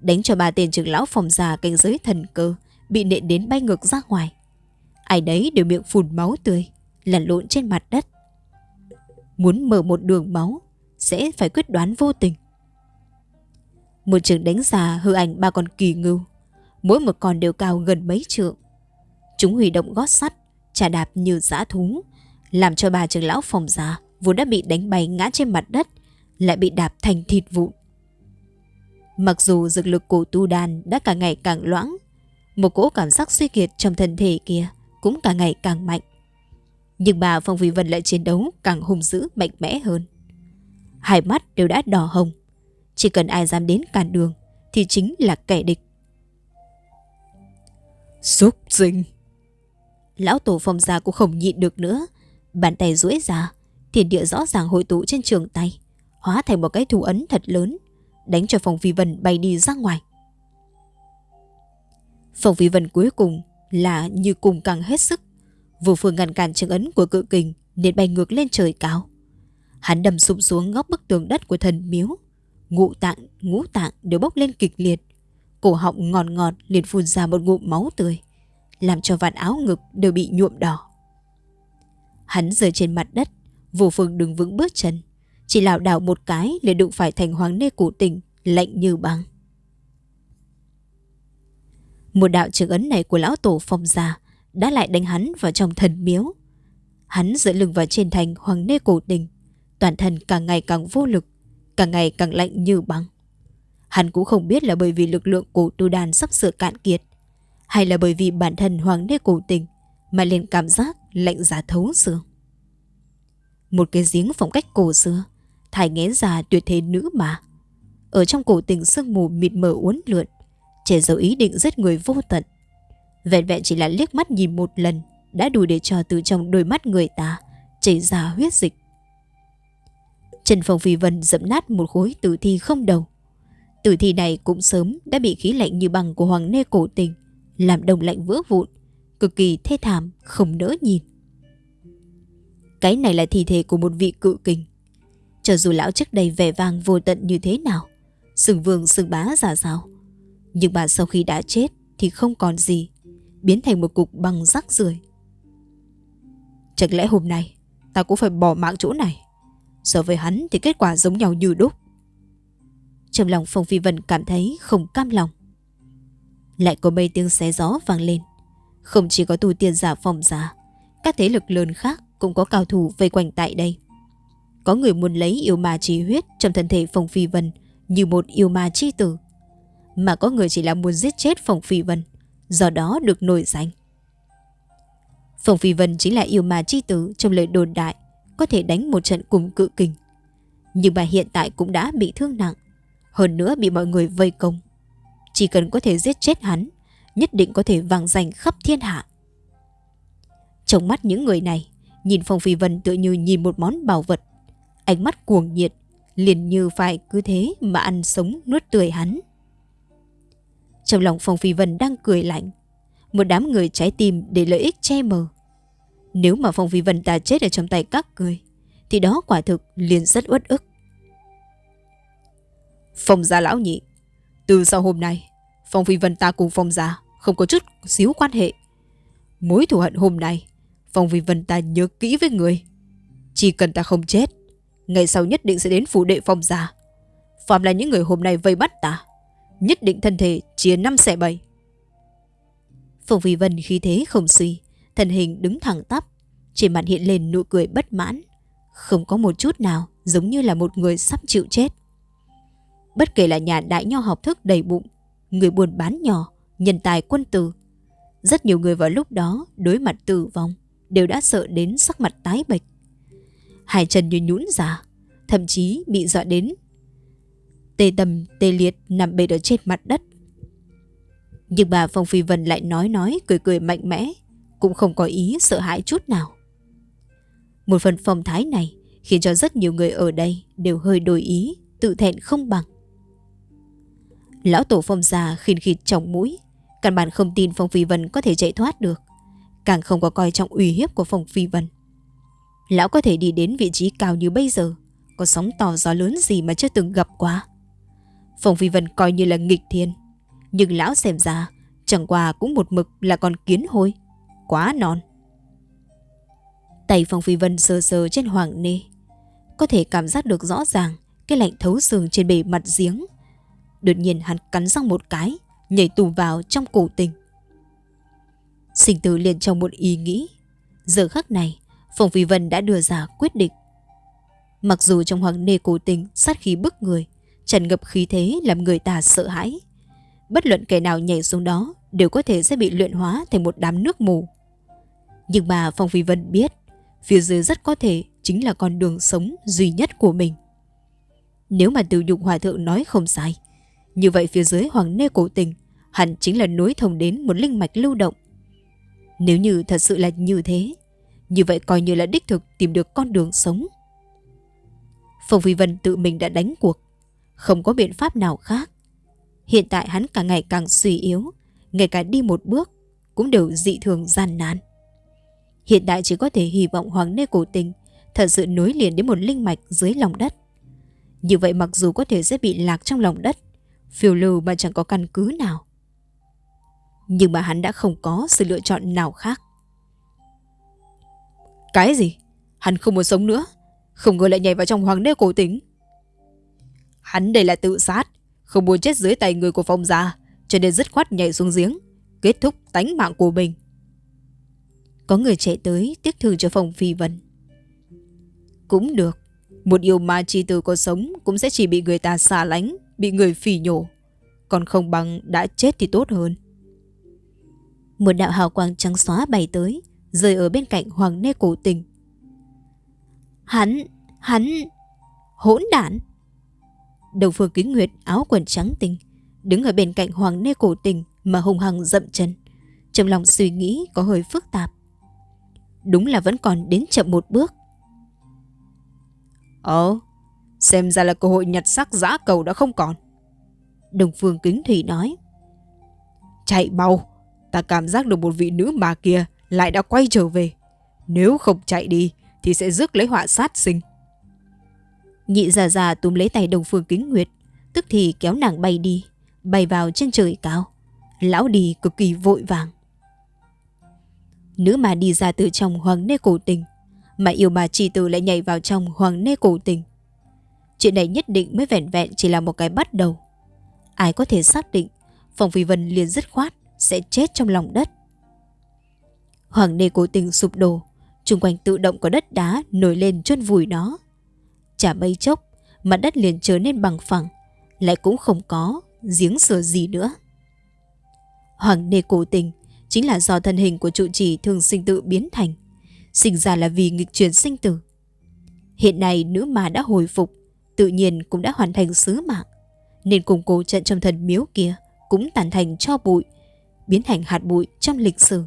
đánh cho ba tên trưởng lão phòng già cảnh giới thần cơ bị nện đến bay ngược ra ngoài. Ai đấy đều miệng phun máu tươi, lăn lộn trên mặt đất. Muốn mở một đường máu, sẽ phải quyết đoán vô tình. Một trường đánh già hư ảnh ba con kỳ ngưu, mỗi một con đều cao gần mấy trượng. Chúng huy động gót sắt, trả đạp như dã thú, làm cho bà trưởng lão phòng già vốn đã bị đánh bay ngã trên mặt đất, lại bị đạp thành thịt vụn. Mặc dù dược lực của tu đàn đã càng ngày càng loãng, một cỗ cảm giác suy kiệt trong thân thể kia cũng càng ngày càng mạnh. Nhưng bà Phong Vy Vân lại chiến đấu càng hung dữ mạnh mẽ hơn. Hai mắt đều đã đỏ hồng. Chỉ cần ai dám đến cản đường thì chính là kẻ địch. Xúc sinh. Lão tổ phong gia cũng không nhịn được nữa. Bàn tay duỗi ra, thiên địa rõ ràng hội tụ trên trường tay, hóa thành một cái thủ ấn thật lớn, đánh cho phòng phi vân bay đi ra ngoài. Phòng phi vân cuối cùng là như cùng càng hết sức, vô phương ngăn cản trường ấn của cự kình nên bay ngược lên trời cao. Hắn đầm sụp xuống góc bức tường đất của thần miếu, ngũ tạng, ngũ tạng đều bốc lên kịch liệt, cổ họng ngọt ngọt liền phun ra một ngụm máu tươi, làm cho vạt áo ngực đều bị nhuộm đỏ. Hắn rơi trên mặt đất, vô phương đứng vững bước chân, chỉ lảo đảo một cái liền đụng phải thành hoàng nê cụ tình, lạnh như băng. Một đạo trường ấn này của lão tổ phong gia đã lại đánh hắn vào trong thần miếu. Hắn dựa lưng vào trên thành hoàng nê cổ tình, toàn thân càng ngày càng vô lực, càng ngày càng lạnh như băng. Hắn cũng không biết là bởi vì lực lượng của tu đàn sắp sửa cạn kiệt, hay là bởi vì bản thân hoàng đế cổ tình mà liền cảm giác lạnh giá thấu xương. Một cái giếng phong cách cổ xưa, thải nghé già tuyệt thế nữ mà. Ở trong cổ tình sương mù mịt mờ uốn lượn, trẻ dấu ý định giết người vô tận. Vẹn vẹn chỉ là liếc mắt nhìn một lần đã đủ để cho từ trong đôi mắt người ta chảy ra huyết dịch. Trần Phong Phi Vân dẫm nát một khối tử thi không đầu. Tử thi này cũng sớm đã bị khí lạnh như bằng của Hoàng Nê cổ tình, làm đồng lạnh vỡ vụn, cực kỳ thê thảm, không nỡ nhìn. Cái này là thi thể của một vị cự kình. Cho dù lão trước đây vẻ vang vô tận như thế nào, sừng vương sừng bá giả sao, nhưng bà sau khi đã chết thì không còn gì, biến thành một cục băng rắc rưởi. Chẳng lẽ hôm nay ta cũng phải bỏ mạng chỗ này? So với hắn thì kết quả giống nhau như đúc. Trong lòng Phong Phi Vân cảm thấy không cam lòng. Lại có mấy tiếng xé gió vang lên. Không chỉ có tù tiên giả phòng giả, các thế lực lớn khác cũng có cao thủ vây quanh tại đây. Có người muốn lấy yêu ma chi huyết trong thân thể Phong Phi Vân như một yêu ma chi tử. Mà có người chỉ là muốn giết chết Phong Phi Vân, do đó được nổi danh. Phong Phi Vân chính là yêu ma chi tử trong lời đồn đại, có thể đánh một trận cùng cự kình. Nhưng bà hiện tại cũng đã bị thương nặng, hơn nữa bị mọi người vây công. Chỉ cần có thể giết chết hắn, nhất định có thể vang danh khắp thiên hạ. Trong mắt những người này, nhìn Phong Phi Vân tựa như nhìn một món bảo vật. Ánh mắt cuồng nhiệt, liền như phải cứ thế mà ăn sống nuốt tươi hắn. Trong lòng Phong Phi Vân đang cười lạnh, một đám người trái tim để lợi ích che mờ. Nếu mà Phong Phi Vân ta chết ở trong tay các người, thì đó quả thực liền rất uất ức. Phong gia lão nhị, từ sau hôm nay, Phong Phi Vân ta cùng Phong gia không có chút xíu quan hệ. Mối thù hận hôm nay, Phong Phi Vân ta nhớ kỹ với người. Chỉ cần ta không chết, ngày sau nhất định sẽ đến phủ đệ Phong gia. Phạm là những người hôm nay vây bắt ta, nhất định thân thể chia năm xẻ bảy. Phong Phi Vân khi thế không suy, thân hình đứng thẳng tắp, trên mặt hiện lên nụ cười bất mãn, không có một chút nào giống như là một người sắp chịu chết. Bất kể là nhà đại nho học thức đầy bụng, người buôn bán nhỏ, nhân tài quân tử. Rất nhiều người vào lúc đó đối mặt tử vong đều đã sợ đến sắc mặt tái bệch. Hai chân như nhũn ra, thậm chí bị dọa đến. Tê tầm, tê liệt nằm bệt ở trên mặt đất. Nhưng bà Phong Phi Vân lại nói nói, cười cười mạnh mẽ, cũng không có ý sợ hãi chút nào. Một phần phong thái này khiến cho rất nhiều người ở đây đều hơi đổi ý, tự thẹn không bằng. Lão tổ phong già khinh khịt trong mũi, căn bản không tin Phong Phi Vân có thể chạy thoát được, càng không có coi trọng uy hiếp của Phong Phi Vân. Lão có thể đi đến vị trí cao như bây giờ, có sóng to gió lớn gì mà chưa từng gặp quá. Phong Phi Vân coi như là nghịch thiên, nhưng lão xem ra chẳng qua cũng một mực là con kiến hôi, quá non. Tay Phong Phi Vân sờ sờ trên hoàng nê, có thể cảm giác được rõ ràng cái lạnh thấu xương trên bề mặt giếng. Đột nhiên hắn cắn răng một cái, nhảy tù vào trong cổ tình. Sinh tử liền trong một ý nghĩ. Giờ khắc này, Phong Phi Vân đã đưa ra quyết định. Mặc dù trong hoàng nê cổ tình sát khí bức người, tràn ngập khí thế làm người ta sợ hãi. Bất luận kẻ nào nhảy xuống đó đều có thể sẽ bị luyện hóa thành một đám nước mù. Nhưng mà Phong Phi Vân biết, phía dưới rất có thể chính là con đường sống duy nhất của mình. Nếu mà từ nhục hòa thượng nói không sai, như vậy phía dưới hoàng nê cổ tình hẳn chính là nối thông đến một linh mạch lưu động. Nếu như thật sự là như thế, như vậy coi như là đích thực tìm được con đường sống. Phong Phi Vân tự mình đã đánh cuộc, không có biện pháp nào khác. Hiện tại hắn càng ngày càng suy yếu, ngay cả đi một bước cũng đều dị thường gian nan. Hiện tại chỉ có thể hy vọng Hoàng Nê Cổ Tình thật sự nối liền đến một linh mạch dưới lòng đất. Như vậy mặc dù có thể sẽ bị lạc trong lòng đất, phiêu lưu mà chẳng có căn cứ nào. Nhưng mà hắn đã không có sự lựa chọn nào khác. Cái gì? Hắn không muốn sống nữa. Không ngờ lại nhảy vào trong hoàng đế cổ tính. Hắn đây là tự sát. Không muốn chết dưới tay người của phong gia. Cho nên dứt khoát nhảy xuống giếng. Kết thúc tánh mạng của mình. Có người chạy tới tiếc thương cho phòng phi vân. Cũng được. Một yêu ma chi tử có sống cũng sẽ chỉ bị người ta xa lánh, bị người phỉ nhổ. Còn không bằng đã chết thì tốt hơn. Một đạo hào quang trắng xóa bay tới, rơi ở bên cạnh Hoàng Nê Cổ Tình. Hắn, hắn, hỗn đản. Đầu phương kính nguyệt áo quần trắng tinh, đứng ở bên cạnh Hoàng Nê Cổ Tình mà hùng hằng dậm chân. Trong lòng suy nghĩ có hơi phức tạp. Đúng là vẫn còn đến chậm một bước. Ồ, xem ra là cơ hội nhặt sắc giã cầu đã không còn. Đồng phương kính thủy nói. Chạy mau, ta cảm giác được một vị nữ mà kia lại đã quay trở về. Nếu không chạy đi thì sẽ rước lấy họa sát sinh. Nhị già già túm lấy tay đồng phương kính nguyệt, tức thì kéo nàng bay đi, bay vào trên trời cao. Lão đi cực kỳ vội vàng. Nữ mà đi ra từ trong hoàng nê cổ tình, mà yêu bà chỉ tử lại nhảy vào trong hoàng nê cổ tình. Chuyện này nhất định mới vẹn vẹn chỉ là một cái bắt đầu. Ai có thể xác định Phòng Phi Vân liền dứt khoát sẽ chết trong lòng đất. Hoàng nê cố tình sụp đổ, chung quanh tự động có đất đá nổi lên chôn vùi nó. Chả mấy chốc, mặt đất liền trở nên bằng phẳng, lại cũng không có giếng sửa gì nữa. Hoàng nê cố tình chính là do thân hình của trụ trì thường sinh tự biến thành, sinh ra là vì nghịch chuyển sinh tử. Hiện nay nữ mà đã hồi phục, tự nhiên cũng đã hoàn thành sứ mạng, nên cùng cổ trận trong thần miếu kia cũng tàn thành cho bụi, biến thành hạt bụi trong lịch sử.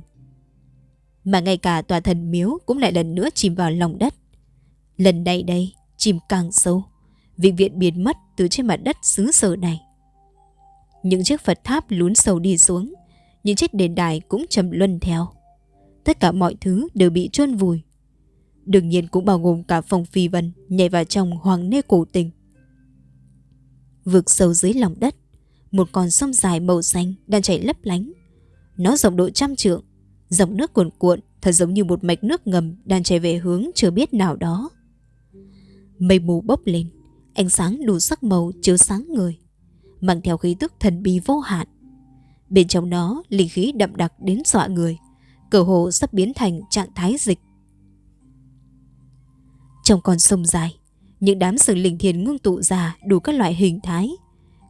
Mà ngay cả tòa thần miếu cũng lại lần nữa chìm vào lòng đất. Lần này đây, chìm càng sâu, vĩnh viện biến mất từ trên mặt đất xứ sở này. Những chiếc Phật tháp lún sâu đi xuống, những chiếc đền đài cũng trầm luân theo. Tất cả mọi thứ đều bị chôn vùi. Đương nhiên cũng bao gồm cả phòng phi vân nhảy vào trong hoàng nê cổ tình. Vực sâu dưới lòng đất, một con sông dài màu xanh đang chảy lấp lánh. Nó rộng độ trăm trượng, dòng nước cuồn cuộn thật giống như một mạch nước ngầm đang chảy về hướng chưa biết nào đó. Mây mù bốc lên, ánh sáng đủ sắc màu chiếu sáng người, mang theo khí tức thần bí vô hạn. Bên trong nó linh khí đậm đặc đến dọa người, cờ hồ sắp biến thành trạng thái dịch. Trong con sông dài, những đám sừng linh thiền ngưng tụ ra đủ các loại hình thái,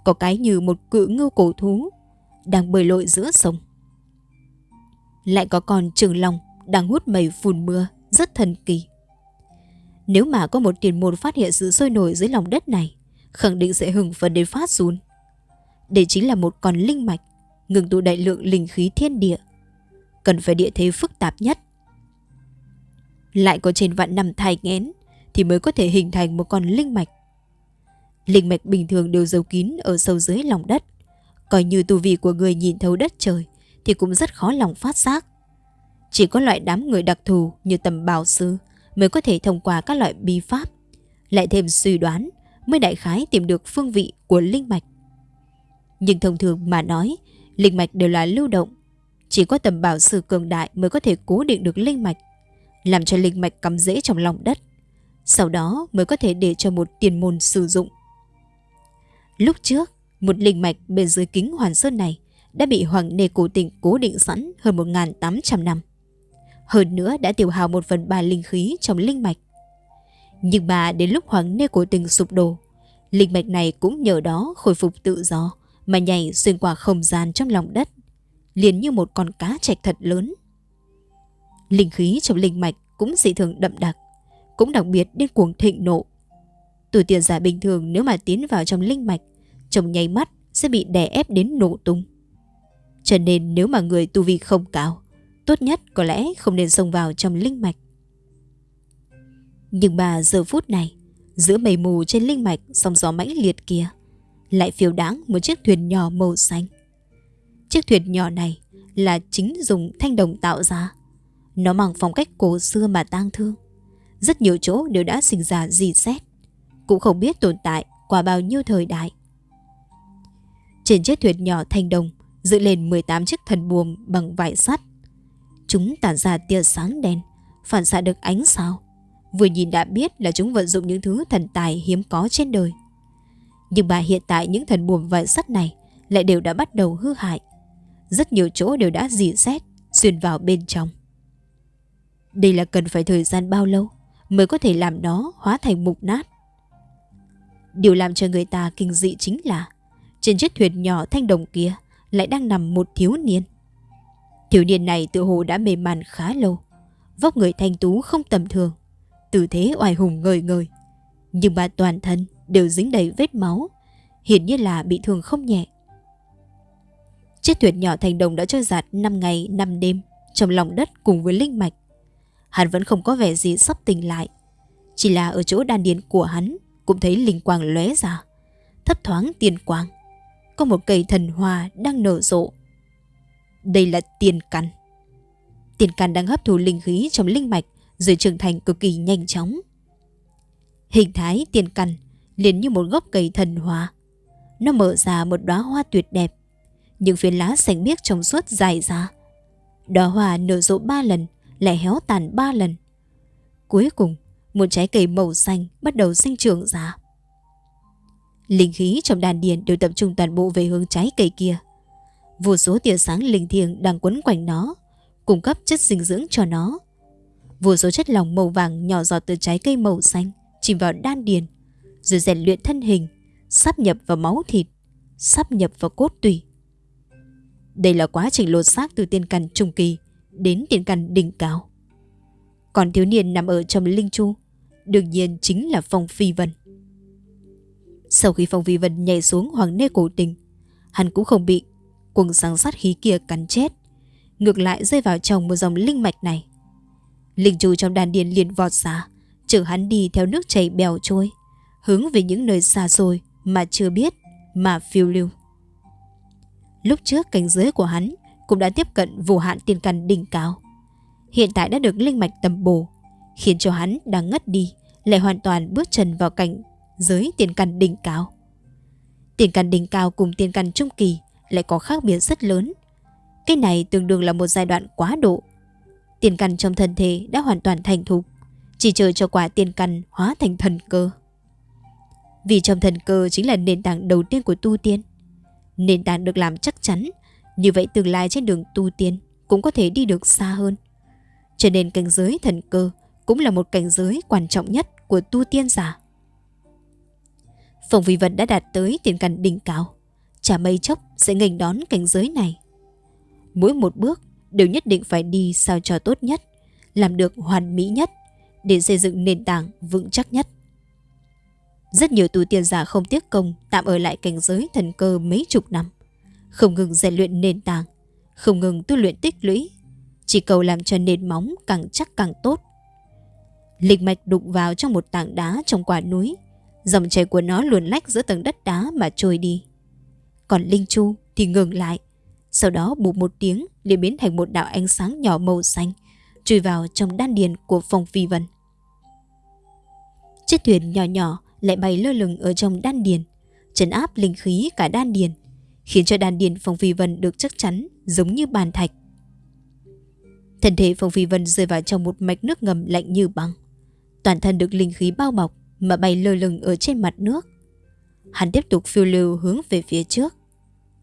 có cái như một cự ngưu cổ thú đang bơi lội giữa sông. Lại có con trường long đang hút mây phun mưa, rất thần kỳ. Nếu mà có một tiền môn phát hiện sự sôi nổi dưới lòng đất này, khẳng định sẽ hừng phấn đến phát run. Đây chính là một con linh mạch, ngừng tụ đại lượng linh khí thiên địa. Cần phải địa thế phức tạp nhất. Lại có trên vạn năm thai nghén thì mới có thể hình thành một con linh mạch. Linh mạch bình thường đều giấu kín ở sâu dưới lòng đất. Coi như tu vi của người nhìn thấu đất trời thì cũng rất khó lòng phát giác. Chỉ có loại đám người đặc thù như tầm bào sư mới có thể thông qua các loại bi pháp. Lại thêm suy đoán mới đại khái tìm được phương vị của linh mạch. Nhưng thông thường mà nói, linh mạch đều là lưu động. Chỉ có tầm bảo sư cường đại mới có thể cố định được linh mạch, làm cho linh mạch cắm rễ trong lòng đất. Sau đó mới có thể để cho một tiền môn sử dụng. Lúc trước, một linh mạch bên dưới kính hoàn sơn này đã bị Hoàng Nê Cổ tỉnh cố định sẵn hơn 1.800 năm. Hơn nữa đã tiêu hao một phần ba linh khí trong linh mạch. Nhưng mà đến lúc Hoàng Nê Cổ tình sụp đổ, linh mạch này cũng nhờ đó khôi phục tự do mà nhảy xuyên qua không gian trong lòng đất, liền như một con cá trạch thật lớn. Linh khí trong linh mạch cũng dị thường đậm đặc, cũng đặc biệt điên cuồng thịnh nộ. Tuổi tiền giả bình thường nếu mà tiến vào trong linh mạch, trong nháy mắt sẽ bị đè ép đến nổ tung. Cho nên nếu mà người tu vi không cao, tốt nhất có lẽ không nên xông vào trong linh mạch. Nhưng mà giờ phút này, giữa mây mù trên linh mạch sóng gió mãnh liệt kia, lại phiêu đáng một chiếc thuyền nhỏ màu xanh. Chiếc thuyền nhỏ này là chính dùng thanh đồng tạo ra. Nó mang phong cách cổ xưa mà tang thương. Rất nhiều chỗ đều đã sinh ra dì xét. Cũng không biết tồn tại qua bao nhiêu thời đại. Trên chiếc thuyền nhỏ thanh đồng dựng lên 18 chiếc thần buồm bằng vải sắt. Chúng tản ra tia sáng đen, phản xạ được ánh sao. Vừa nhìn đã biết là chúng vận dụng những thứ thần tài hiếm có trên đời. Nhưng mà hiện tại những thần buồm vải sắt này lại đều đã bắt đầu hư hại. Rất nhiều chỗ đều đã dì xét, xuyên vào bên trong. Đây là cần phải thời gian bao lâu mới có thể làm nó hóa thành mục nát. Điều làm cho người ta kinh dị chính là trên chiếc thuyền nhỏ thanh đồng kia lại đang nằm một thiếu niên. Thiếu niên này tự hồ đã mềm màn khá lâu, vóc người thanh tú không tầm thường, tư thế oai hùng ngời ngời. Nhưng mà toàn thân đều dính đầy vết máu, hiển nhiên là bị thương không nhẹ. Chiếc thuyền nhỏ thành đồng đã trôi giạt 5 ngày 5 đêm trong lòng đất cùng với linh mạch. Hắn vẫn không có vẻ gì sắp tỉnh lại. Chỉ là ở chỗ đan điền của hắn cũng thấy linh quang lóe ra. Thấp thoáng tiền quang. Có một cây thần hoa đang nở rộ. Đây là tiền căn. Tiền căn đang hấp thụ linh khí trong linh mạch rồi trưởng thành cực kỳ nhanh chóng. Hình thái tiền căn liền như một gốc cây thần hoa. Nó mở ra một đóa hoa tuyệt đẹp. Những phiến lá xanh biếc trong suốt dài ra. Đóa hoa nở rộ ba lần, lại héo tàn ba lần. Cuối cùng, một trái cây màu xanh bắt đầu sinh trưởng ra. Linh khí trong đàn điền đều tập trung toàn bộ về hướng trái cây kia. Vô số tia sáng linh thiêng đang quấn quanh nó, cung cấp chất dinh dưỡng cho nó. Vô số chất lỏng màu vàng nhỏ giọt từ trái cây màu xanh chìm vào đan điền, rồi rèn luyện thân hình, sắp nhập vào máu thịt, sắp nhập vào cốt tủy. Đây là quá trình lột xác từ tiên căn trung kỳ đến tiền căn đỉnh cao. Còn thiếu niên nằm ở trong linh chu, đương nhiên chính là Phong Phi Vân. Sau khi Phong Phi Vân nhảy xuống hoàng nê cổ tình, hắn cũng không bị cuồng sáng sát khí kia cắn chết, ngược lại rơi vào trong một dòng linh mạch này. Linh chu trong đàn điền liền vọt ra, chở hắn đi theo nước chảy bèo trôi, hướng về những nơi xa xôi mà chưa biết mà phiêu lưu. Lúc trước cảnh giới của hắn cũng đã tiếp cận vô hạn tiền căn đỉnh cao. Hiện tại đã được linh mạch tầm bổ, khiến cho hắn đang ngất đi, lại hoàn toàn bước chân vào cảnh giới tiền căn đỉnh cao. Tiền căn đỉnh cao cùng tiền căn trung kỳ lại có khác biệt rất lớn. Cái này tương đương là một giai đoạn quá độ. Tiền căn trong thân thể đã hoàn toàn thành thục, chỉ chờ cho quả tiền căn hóa thành thần cơ. Vì trong thần cơ chính là nền tảng đầu tiên của tu tiên. Nền tảng được làm chắc chắn, như vậy tương lai trên đường tu tiên cũng có thể đi được xa hơn. Cho nên cảnh giới thần cơ cũng là một cảnh giới quan trọng nhất của tu tiên giả. Phòng vi vật đã đạt tới tiền cảnh đỉnh cao, chả mây chốc sẽ nghênh đón cảnh giới này. Mỗi một bước đều nhất định phải đi sao cho tốt nhất, làm được hoàn mỹ nhất để xây dựng nền tảng vững chắc nhất. Rất nhiều tu tiên giả không tiếc công tạm ở lại cảnh giới thần cơ mấy chục năm, không ngừng rèn luyện nền tảng, không ngừng tu luyện tích lũy, chỉ cầu làm cho nền móng càng chắc càng tốt. Lịch mạch đụng vào trong một tảng đá trong quả núi, dòng chảy của nó luồn lách giữa tầng đất đá mà trôi đi. Còn Linh Chu thì ngừng lại, sau đó bụp một tiếng liền biến thành một đạo ánh sáng nhỏ màu xanh, chui vào trong đan điền của Phong Phi Vân. Chiếc thuyền nhỏ nhỏ lại bay lơ lửng ở trong đan điền, trấn áp linh khí cả đan điền, khiến cho đan điền Phong Phi Vân được chắc chắn giống như bàn thạch. Thân thể Phong Phi Vân rơi vào trong một mạch nước ngầm lạnh như băng. Toàn thân được linh khí bao bọc mà bay lơ lửng ở trên mặt nước. Hắn tiếp tục phiêu lưu hướng về phía trước.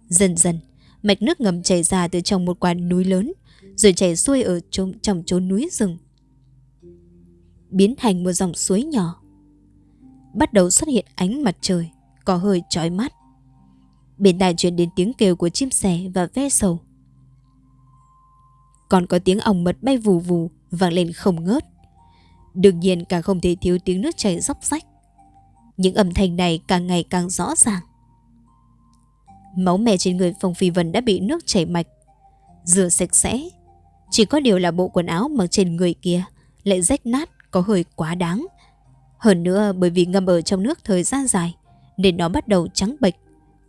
Dần dần, mạch nước ngầm chảy ra từ trong một quả núi lớn, rồi chảy xuôi ở trong, trong chốn núi rừng. Biến thành một dòng suối nhỏ. Bắt đầu xuất hiện ánh mặt trời, có hơi chói mắt. Bên tai chuyển đến tiếng kêu của chim sẻ và ve sầu. Còn có tiếng ong mật bay vù vù vang lên không ngớt. Đương nhiên càng không thể thiếu tiếng nước chảy róc rách. Những âm thanh này càng ngày càng rõ ràng. Máu mẹ trên người Phong Phi Vân đã bị nước chảy mạch rửa sạch sẽ. Chỉ có điều là bộ quần áo mặc trên người kia lại rách nát có hơi quá đáng. Hơn nữa bởi vì ngâm ở trong nước thời gian dài nên nó bắt đầu trắng bệch,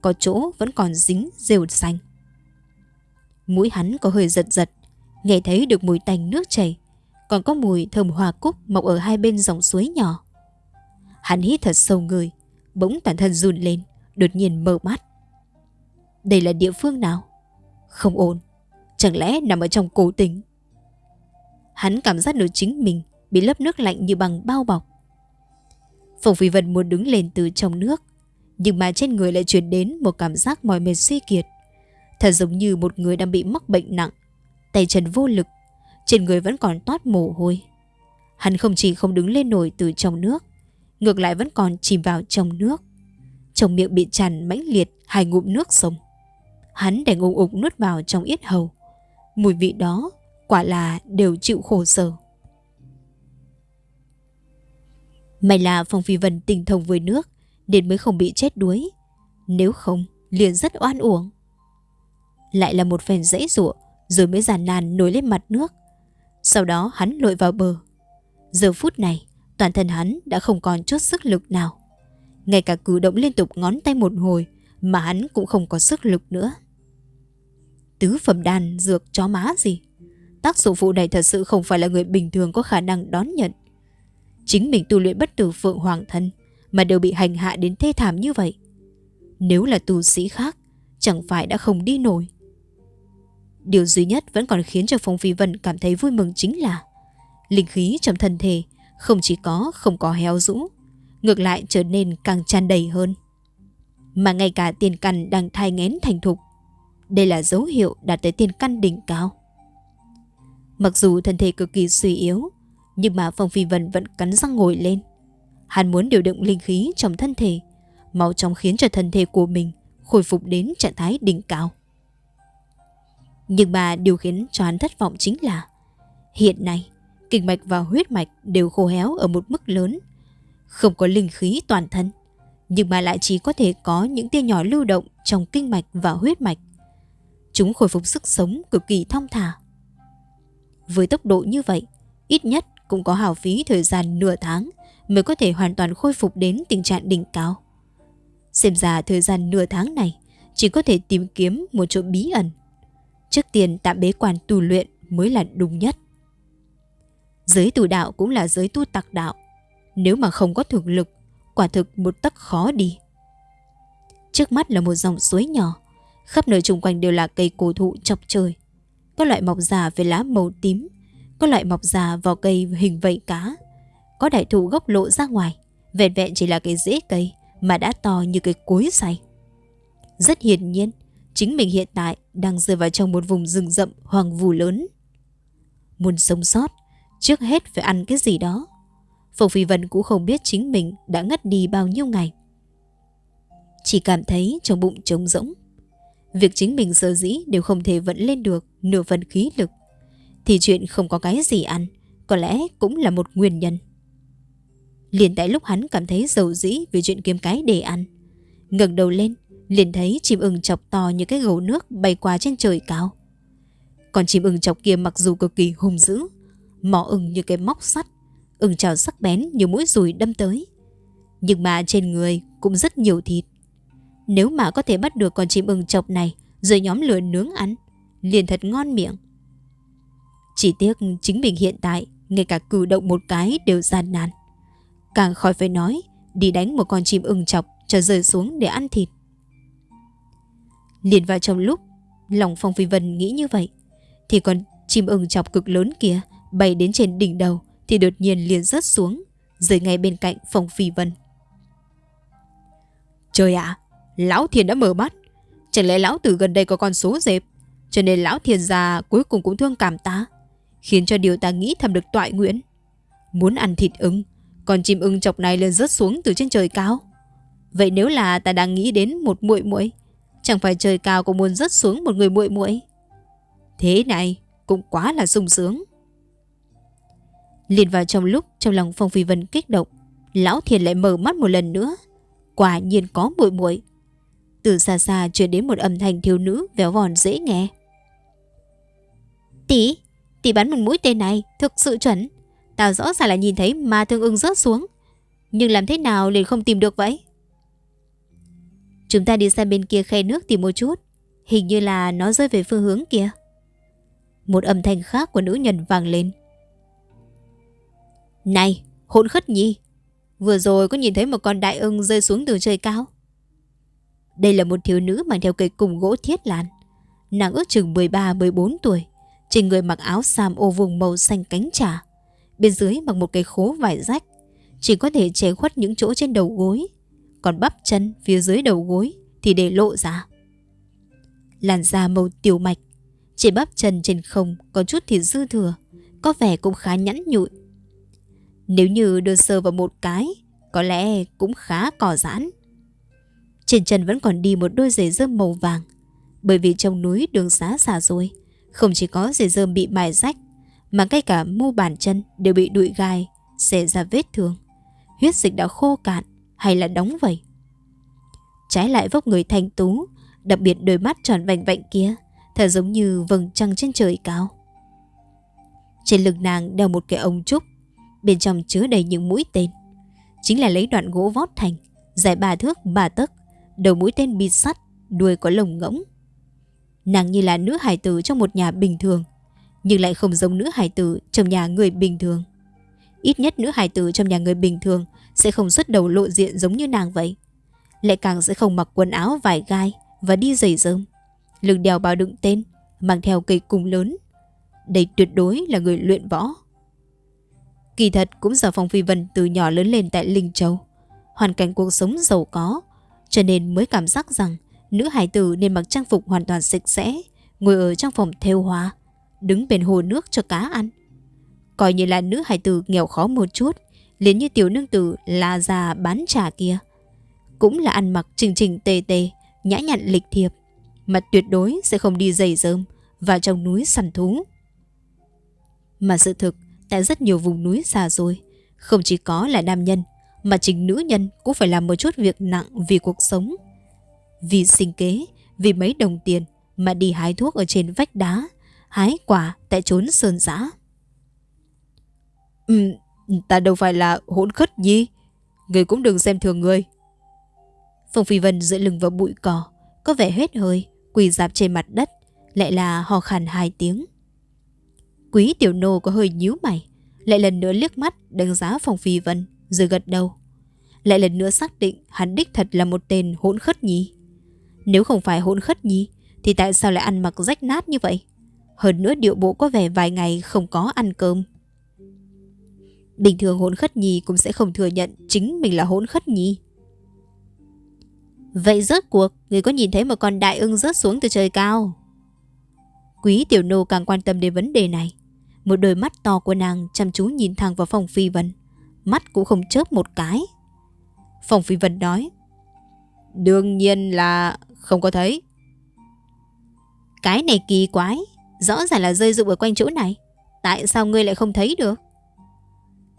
có chỗ vẫn còn dính rêu xanh. Mũi hắn có hơi giật giật, nghe thấy được mùi tanh nước chảy, còn có mùi thơm hoa cúc mọc ở hai bên dòng suối nhỏ. Hắn hít thật sâu người, bỗng toàn thân run lên, đột nhiên mở mắt. Đây là địa phương nào? Không ổn, chẳng lẽ nằm ở trong cổ tính? Hắn cảm giác được chính mình bị lớp nước lạnh như bằng bao bọc. Phùng Phi Vân muốn đứng lên từ trong nước, nhưng mà trên người lại truyền đến một cảm giác mỏi mệt suy kiệt. Thật giống như một người đang bị mắc bệnh nặng, tay chân vô lực, trên người vẫn còn toát mồ hôi. Hắn không chỉ không đứng lên nổi từ trong nước, ngược lại vẫn còn chìm vào trong nước. Trong miệng bị tràn mãnh liệt hai ngụm nước sông. Hắn đành ung ục nuốt vào trong yết hầu. Mùi vị đó quả là đều chịu khổ sở. May là Phong Phi Vân tình thông với nước nên mới không bị chết đuối. Nếu không, liền rất oan uổng. Lại là một phen dãy rụa, rồi mới giàn nàn nổi lên mặt nước. Sau đó hắn lội vào bờ. Giờ phút này, toàn thân hắn đã không còn chút sức lực nào. Ngay cả cử động liên tục ngón tay một hồi mà hắn cũng không có sức lực nữa. Tứ phẩm đàn dược chó má gì? Tác dụng phụ này thật sự không phải là người bình thường có khả năng đón nhận. Chính mình tu luyện bất tử phượng hoàng thân mà đều bị hành hạ đến thê thảm như vậy. Nếu là tu sĩ khác, chẳng phải đã không đi nổi. Điều duy nhất vẫn còn khiến cho Phong Phi Vân cảm thấy vui mừng chính là linh khí trong thân thể không chỉ có không có héo rũ, ngược lại trở nên càng tràn đầy hơn. Mà ngay cả tiền căn đang thai ngén thành thục, đây là dấu hiệu đạt tới tiền căn đỉnh cao. Mặc dù thân thể cực kỳ suy yếu, nhưng mà Phong Phi Vân vẫn cắn răng ngồi lên. Hắn muốn điều động linh khí trong thân thể, mau chóng khiến cho thân thể của mình khôi phục đến trạng thái đỉnh cao. Nhưng mà điều khiến cho hắn thất vọng chính là hiện nay kinh mạch và huyết mạch đều khô héo ở một mức lớn, không có linh khí toàn thân, nhưng mà lại chỉ có thể có những tia nhỏ lưu động trong kinh mạch và huyết mạch. Chúng khôi phục sức sống cực kỳ thong thả. Với tốc độ như vậy, ít nhất cũng có hào phí thời gian nửa tháng mới có thể hoàn toàn khôi phục đến tình trạng đỉnh cao. Xem ra thời gian nửa tháng này chỉ có thể tìm kiếm một chỗ bí ẩn. Trước tiên tạm bế quan tu luyện mới là đúng nhất. Giới tu đạo cũng là giới tu tặc đạo. Nếu mà không có thực lực, quả thực một tấc khó đi. Trước mắt là một dòng suối nhỏ, khắp nơi xung quanh đều là cây cổ thụ chọc trời. Có loại mọc già với lá màu tím, có loại mọc già vào cây hình vảy cá. Có đại thụ gốc lộ ra ngoài, vẹn vẹn chỉ là cái rễ cây mà đã to như cái cối xay. Rất hiển nhiên, chính mình hiện tại đang rơi vào trong một vùng rừng rậm hoàng vù lớn. Muốn sống sót, trước hết phải ăn cái gì đó. Phùng Phi Vân cũng không biết chính mình đã ngất đi bao nhiêu ngày. Chỉ cảm thấy trong bụng trống rỗng. Việc chính mình sở dĩ đều không thể vận lên được nửa phần khí lực. Thì chuyện không có cái gì ăn, có lẽ cũng là một nguyên nhân. Liền tại lúc hắn cảm thấy dầu dĩ vì chuyện kiếm cái để ăn. ngẩng đầu lên, liền thấy chim ưng chọc to như cái gấu nước bay qua trên trời cao. Còn chim ưng chọc kia mặc dù cực kỳ hung dữ, mỏ ưng như cái móc sắt, ưng trào sắc bén như mũi rùi đâm tới. Nhưng mà trên người cũng rất nhiều thịt. Nếu mà có thể bắt được con chim ưng chọc này rồi nhóm lửa nướng ăn, liền thật ngon miệng. Chỉ tiếc chính mình hiện tại ngay cả cử động một cái đều gian nan. Càng khỏi phải nói đi đánh một con chim ưng chọc cho rơi xuống để ăn thịt. Liền vào trong lúc lòng Phong Phi Vân nghĩ như vậy thì con chim ưng chọc cực lớn kia bay đến trên đỉnh đầu thì đột nhiên liền rớt xuống rơi ngay bên cạnh Phong Phi Vân. Trời ạ, Lão Thiền đã mở mắt. Chẳng lẽ Lão Tử gần đây có con số dẹp cho nên Lão Thiền già cuối cùng cũng thương cảm ta khiến cho điều ta nghĩ thầm được toại nguyện. Muốn ăn thịt ưng còn chim ưng chọc này lên rớt xuống từ trên trời cao. Vậy nếu là ta đang nghĩ đến một muội muội Chẳng phải trời cao cũng muốn rớt xuống một người muội muội? Thế này cũng quá là sung sướng. Liền vào trong lúc trong lòng Phong Phi Vân kích động Lão Thiền lại mở mắt một lần nữa. Quả nhiên có muội muội. Từ xa xa truyền đến một âm thanh thiếu nữ véo vòn dễ nghe. Tỷ, tỷ bắn một mũi tên này thực sự chuẩn. Tao rõ ràng là nhìn thấy ma thương ưng rớt xuống. Nhưng làm thế nào liền không tìm được vậy? Chúng ta đi sang bên kia khe nước tìm một chút. Hình như là nó rơi về phương hướng kia. Một âm thanh khác của nữ nhân vang lên. Này, hỗn khất nhi. Vừa rồi có nhìn thấy một con đại ưng rơi xuống từ trời cao. Đây là một thiếu nữ mang theo cây cùng gỗ thiết làn, Nàng ước chừng 13-14 tuổi. Trên người mặc áo sam ô vùng màu xanh cánh trà. Bên dưới bằng một cái khố vải rách. Chỉ có thể che khuất những chỗ trên đầu gối. Còn bắp chân phía dưới đầu gối thì để lộ ra. Làn da màu tiểu mạch. Chỉ bắp chân trên không có chút thì dư thừa. Có vẻ cũng khá nhẵn nhụi. Nếu như đưa sơ vào một cái, có lẽ cũng khá cỏ giãn. Trên chân vẫn còn đi một đôi giày dơm màu vàng. Bởi vì trong núi đường xá xả rồi, không chỉ có giày dơm bị mài rách, mà ngay cả mu bàn chân đều bị đụi gai, xẻ ra vết thương. Huyết dịch đã khô cạn hay là đóng vậy. Trái lại vóc người thanh tú, đặc biệt đôi mắt tròn vành vạnh kia, thật giống như vầng trăng trên trời cao. Trên lưng nàng đeo một cái ống trúc, bên trong chứa đầy những mũi tên. Chính là lấy đoạn gỗ vót thành, dài ba thước ba tấc, đầu mũi tên bị sắt, đuôi có lồng ngỗng. Nàng như là nữ hài tử trong một nhà bình thường, nhưng lại không giống nữ hài tử trong nhà người bình thường. Ít nhất nữ hài tử trong nhà người bình thường sẽ không xuất đầu lộ diện giống như nàng vậy. Lại càng sẽ không mặc quần áo vải gai và đi giày rơm. Lưng đèo bao đựng tên, mang theo cây cung lớn. Đây tuyệt đối là người luyện võ. Kỳ thật cũng do Phong Phi Vân từ nhỏ lớn lên tại Linh Châu. Hoàn cảnh cuộc sống giàu có, cho nên mới cảm giác rằng nữ hải tử nên mặc trang phục hoàn toàn sạch sẽ, ngồi ở trong phòng theo hoa, đứng bên hồ nước cho cá ăn. Coi như là nữ hải tử nghèo khó một chút, liền như tiểu nương tử là già bán trà kia. Cũng là ăn mặc trình trình tề tề, nhã nhặn lịch thiệp, mà tuyệt đối sẽ không đi giày dơm vào trong núi săn thú. Mà sự thực, tại rất nhiều vùng núi xa rồi, không chỉ có là nam nhân, mà chính nữ nhân cũng phải làm một chút việc nặng vì cuộc sống. Vì sinh kế, vì mấy đồng tiền mà đi hái thuốc ở trên vách đá, hái quả tại trốn sơn giã. Ừ, ta đâu phải là hỗn khất gì, người cũng đừng xem thường người. Phong Phi Vân dựa lưng vào bụi cỏ, có vẻ hết hơi, quỳ dạp trên mặt đất, lại là ho khàn hai tiếng. Quý tiểu nô có hơi nhíu mày, lại lần nữa liếc mắt đánh giá Phong Phi Vân, rồi gật đầu. Lại lần nữa xác định hắn đích thật là một tên hỗn khất nhi. Nếu không phải hỗn khất nhi, thì tại sao lại ăn mặc rách nát như vậy? Hơn nữa điệu bộ có vẻ vài ngày không có ăn cơm. Bình thường hỗn khất nhi cũng sẽ không thừa nhận chính mình là hỗn khất nhi. Vậy rớt cuộc, người có nhìn thấy một con đại ưng rớt xuống từ trời cao? Quý tiểu nô càng quan tâm đến vấn đề này. Một đôi mắt to của nàng chăm chú nhìn thẳng vào phòng phi vân. Mắt cũng không chớp một cái. Phòng phi vân nói. Đương nhiên là không có thấy. Cái này kỳ quái. Rõ ràng là rơi rụng ở quanh chỗ này. Tại sao ngươi lại không thấy được?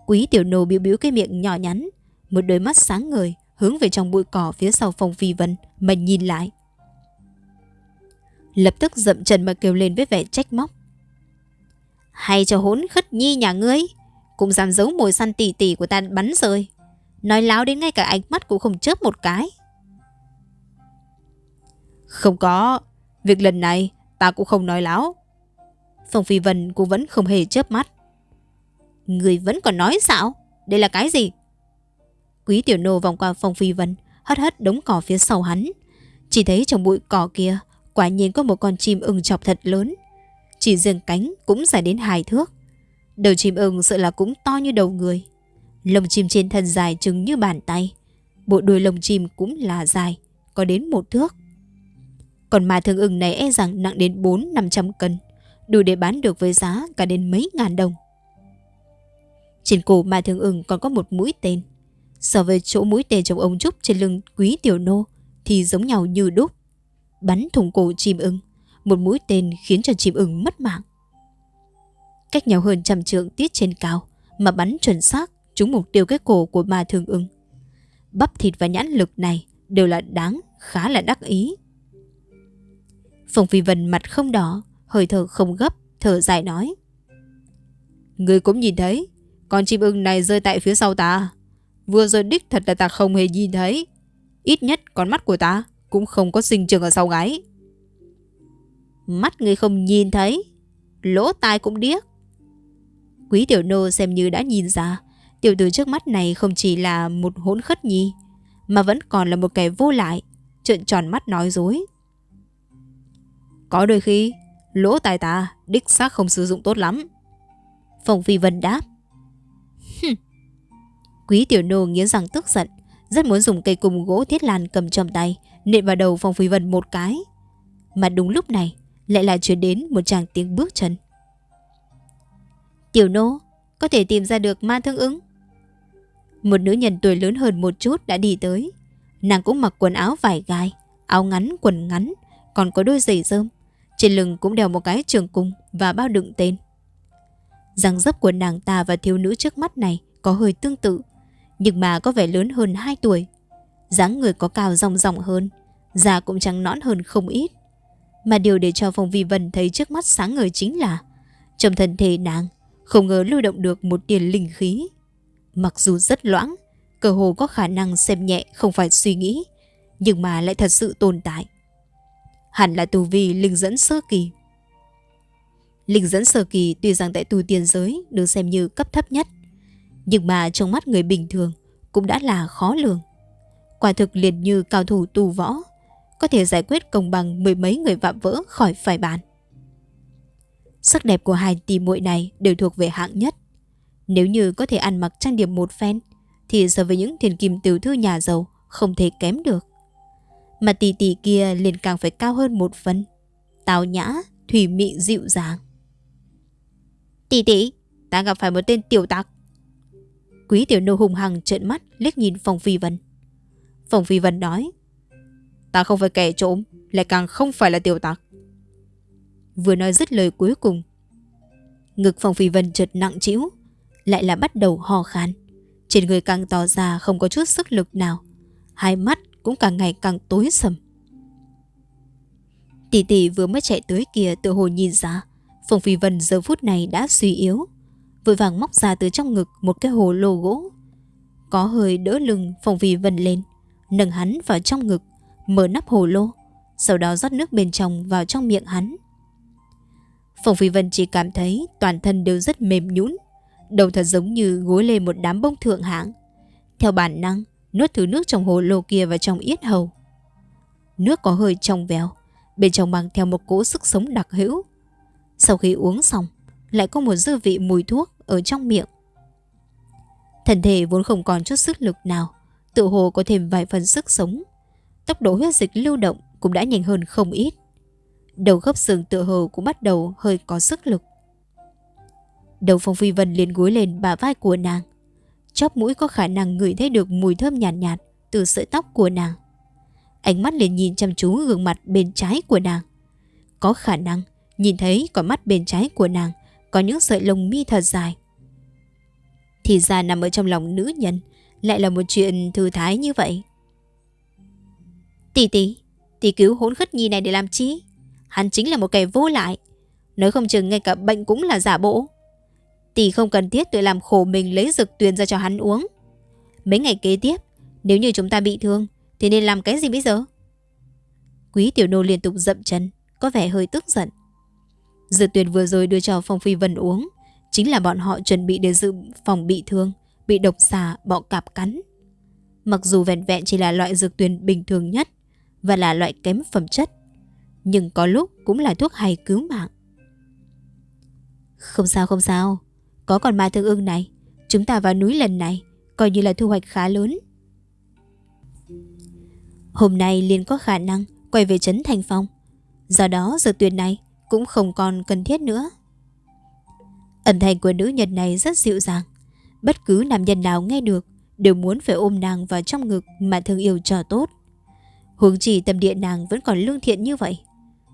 Quý tiểu nô biểu biểu cái miệng nhỏ nhắn. Một đôi mắt sáng ngời, hướng về trong bụi cỏ phía sau phòng phi vân, mà nhìn lại. Lập tức dậm chân mà kêu lên với vẻ trách móc. Hay cho hốn khất nhi nhà ngươi, Cũng dám giấu mồi săn tỉ tỉ của ta bắn rơi Nói láo đến ngay cả ánh mắt cũng không chớp một cái Không có, Việc lần này ta cũng không nói láo Phong Phi Vân cũng vẫn không hề chớp mắt Người vẫn còn nói sao Đây là cái gì Quý tiểu nô vòng qua Phong Phi Vân Hất hất đống cỏ phía sau hắn Chỉ thấy trong bụi cỏ kia Quả nhiên có một con chim ưng chọc thật lớn chỉ riêng cánh cũng dài đến hai thước. Đầu chim ưng sợ là cũng to như đầu người. Lông chim trên thân dài chừng như bàn tay. Bộ đuôi lông chim cũng là dài, có đến một thước. Còn mà thương ưng này e rằng nặng đến 4-500 cân, đủ để bán được với giá cả đến mấy ngàn đồng. Trên cổ Mai thường ưng còn có một mũi tên. So với chỗ mũi tên trong ống trúc trên lưng quý tiểu nô thì giống nhau như đúc. Bắn thủng cổ chim ưng một mũi tên khiến cho chim ưng mất mạng. Cách nhau hơn trăm trượng tiết trên cao mà bắn chuẩn xác trúng mục tiêu cái cổ của ma thương ưng. Bắp thịt và nhãn lực này đều là đáng, khá là đắc ý. Phong Phi Vân mặt không đỏ, hơi thở không gấp, thở dài nói. Người cũng nhìn thấy, con chim ưng này rơi tại phía sau ta. Vừa rồi đích thật là ta không hề nhìn thấy. Ít nhất con mắt của ta cũng không có sinh trường ở sau gáy. Mắt người không nhìn thấy, lỗ tai cũng điếc. Quý tiểu nô xem như đã nhìn ra, tiểu tử trước mắt này không chỉ là một hỗn khất nhi, mà vẫn còn là một kẻ vô lại, trợn tròn mắt nói dối. Có đôi khi, lỗ tai ta đích xác không sử dụng tốt lắm. Phong Phi Vân đáp. Quý tiểu nô nghiến răng tức giận, rất muốn dùng cây cung gỗ thiết lan cầm trong tay, nện vào đầu Phong Phi Vân một cái. Mà đúng lúc này, lại là chuyển đến một chàng tiếng bước chân. Tiểu nô, có thể tìm ra được ma thương ứng. Một nữ nhân tuổi lớn hơn một chút đã đi tới. Nàng cũng mặc quần áo vải gai, áo ngắn, quần ngắn, còn có đôi giày rơm. Trên lưng cũng đeo một cái trường cung và bao đựng tên. Răng dấp của nàng ta và thiếu nữ trước mắt này có hơi tương tự, nhưng mà có vẻ lớn hơn 2 tuổi. dáng người có cao ròng ròng hơn, da cũng trắng nõn hơn không ít. Mà điều để cho Phong Vi Vân thấy trước mắt sáng ngời chính là trong thân thể nàng không ngờ lưu động được một tiền linh khí. Mặc dù rất loãng, cơ hồ có khả năng xem nhẹ không phải suy nghĩ, nhưng mà lại thật sự tồn tại. Hẳn là tu vi linh dẫn sơ kỳ. Linh dẫn sơ kỳ tuy rằng tại tu tiên giới được xem như cấp thấp nhất, nhưng mà trong mắt người bình thường cũng đã là khó lường. Quả thực liền như cao thủ tu võ, có thể giải quyết công bằng mười mấy người vạm vỡ khỏi phải bàn. Sắc đẹp của hai tỷ muội này đều thuộc về hạng nhất. Nếu như có thể ăn mặc trang điểm một phen, thì so với những thiền kim tiểu thư nhà giàu không thể kém được. Mà tỷ tỷ kia liền càng phải cao hơn một phần. Tào nhã, thủy mị dịu dàng. Tỷ tỷ, ta gặp phải một tên tiểu tặc. Quý tiểu nô hùng hằng trợn mắt liếc nhìn Phòng Phi Vân. Phòng Phi Vân nói Ta không phải kẻ trộm Lại càng không phải là tiểu tặc Vừa nói dứt lời cuối cùng Ngực Phòng Phi Vân chợt nặng chịu Lại là bắt đầu ho khan Trên người càng tỏ ra không có chút sức lực nào Hai mắt cũng càng ngày càng tối sầm. Tỷ tỷ vừa mới chạy tới kia tự hồ nhìn ra Phùng Phi Vân giờ phút này đã suy yếu Vội vàng móc ra từ trong ngực một cái hồ lô gỗ. Có hơi đỡ lưng Phùng Phi Vân lên Nâng hắn vào trong ngực Mở nắp hồ lô Sau đó rót nước bên trong vào trong miệng hắn. Phùng Phi Vân chỉ cảm thấy toàn thân đều rất mềm nhũn, đầu thật giống như gối lên một đám bông thượng hạng. Theo bản năng, nuốt thứ nước trong hồ lô kia vào trong yết hầu. Nước có hơi trong veo, bên trong mang theo một cỗ sức sống đặc hữu. Sau khi uống xong, lại có một dư vị mùi thuốc ở trong miệng. Thân thể vốn không còn chút sức lực nào, tự hồ có thêm vài phần sức sống. Tốc độ huyết dịch lưu động cũng đã nhanh hơn không ít. Đầu gấp xương tựa hồ cũng bắt đầu hơi có sức lực. Đầu Phong Phi Vân liền gối lên bả vai của nàng. Chóp mũi có khả năng ngửi thấy được mùi thơm nhàn nhạt, nhạt từ sợi tóc của nàng. Ánh mắt liền nhìn chăm chú gương mặt bên trái của nàng. Có khả năng nhìn thấy con mắt bên trái của nàng có những sợi lông mi thật dài. Thì ra nằm ở trong lòng nữ nhân lại là một chuyện thư thái như vậy. Tỷ tỷ, tỷ cứu hỗn khất nhi này để làm chi? Hắn chính là một kẻ vô lại Nói không chừng ngay cả bệnh cũng là giả bộ Tỷ không cần thiết tự làm khổ mình lấy dược tuyền ra cho hắn uống. Mấy ngày kế tiếp Nếu như chúng ta bị thương Thì nên làm cái gì bây giờ? Quý tiểu nô liên tục dậm chân Có vẻ hơi tức giận. Dược tuyền vừa rồi đưa cho Phong Phi Vân uống Chính là bọn họ chuẩn bị để dự phòng bị thương Bị độc xà, bọ cạp cắn. Mặc dù vẹn vẹn chỉ là loại dược tuyền bình thường nhất Và là loại kém phẩm chất nhưng có lúc cũng là thuốc hay cứu mạng. Không sao không sao, có con ma thương ưng này, chúng ta vào núi lần này coi như là thu hoạch khá lớn. Hôm nay liền có khả năng quay về trấn Thành Phong, do đó giờ tuyệt này cũng không còn cần thiết nữa. Ẩn thành của nữ nhân này rất dịu dàng, bất cứ nam nhân nào nghe được đều muốn phải ôm nàng vào trong ngực mà thương yêu cho tốt. Huống chỉ tâm địa nàng vẫn còn lương thiện như vậy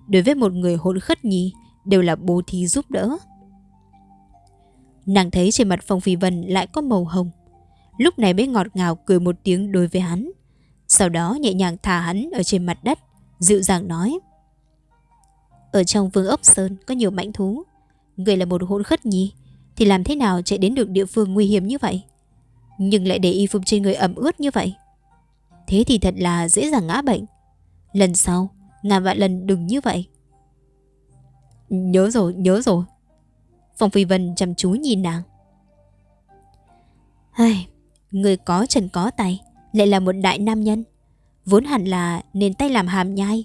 đối với một người hỗn khất nhì đều là bố thí giúp đỡ. Nàng thấy trên mặt Phong Phi Vân lại có màu hồng. Lúc này mới ngọt ngào cười một tiếng đối với hắn. Sau đó nhẹ nhàng thả hắn ở trên mặt đất, dịu dàng nói. Ở trong vương ốc sơn có nhiều mãnh thú. Người là một hỗn khất nhi Thì làm thế nào chạy đến được địa phương nguy hiểm như vậy Nhưng lại để y phục trên người ẩm ướt như vậy Thế thì thật là dễ dàng ngã bệnh Lần sau Ngàn vạn lần đừng như vậy Nhớ rồi, nhớ rồi Phong Phi Vân chăm chú nhìn nàng. Ai, Người có chân có tay Lại là một đại nam nhân. Vốn hẳn là nên tay làm hàm nhai.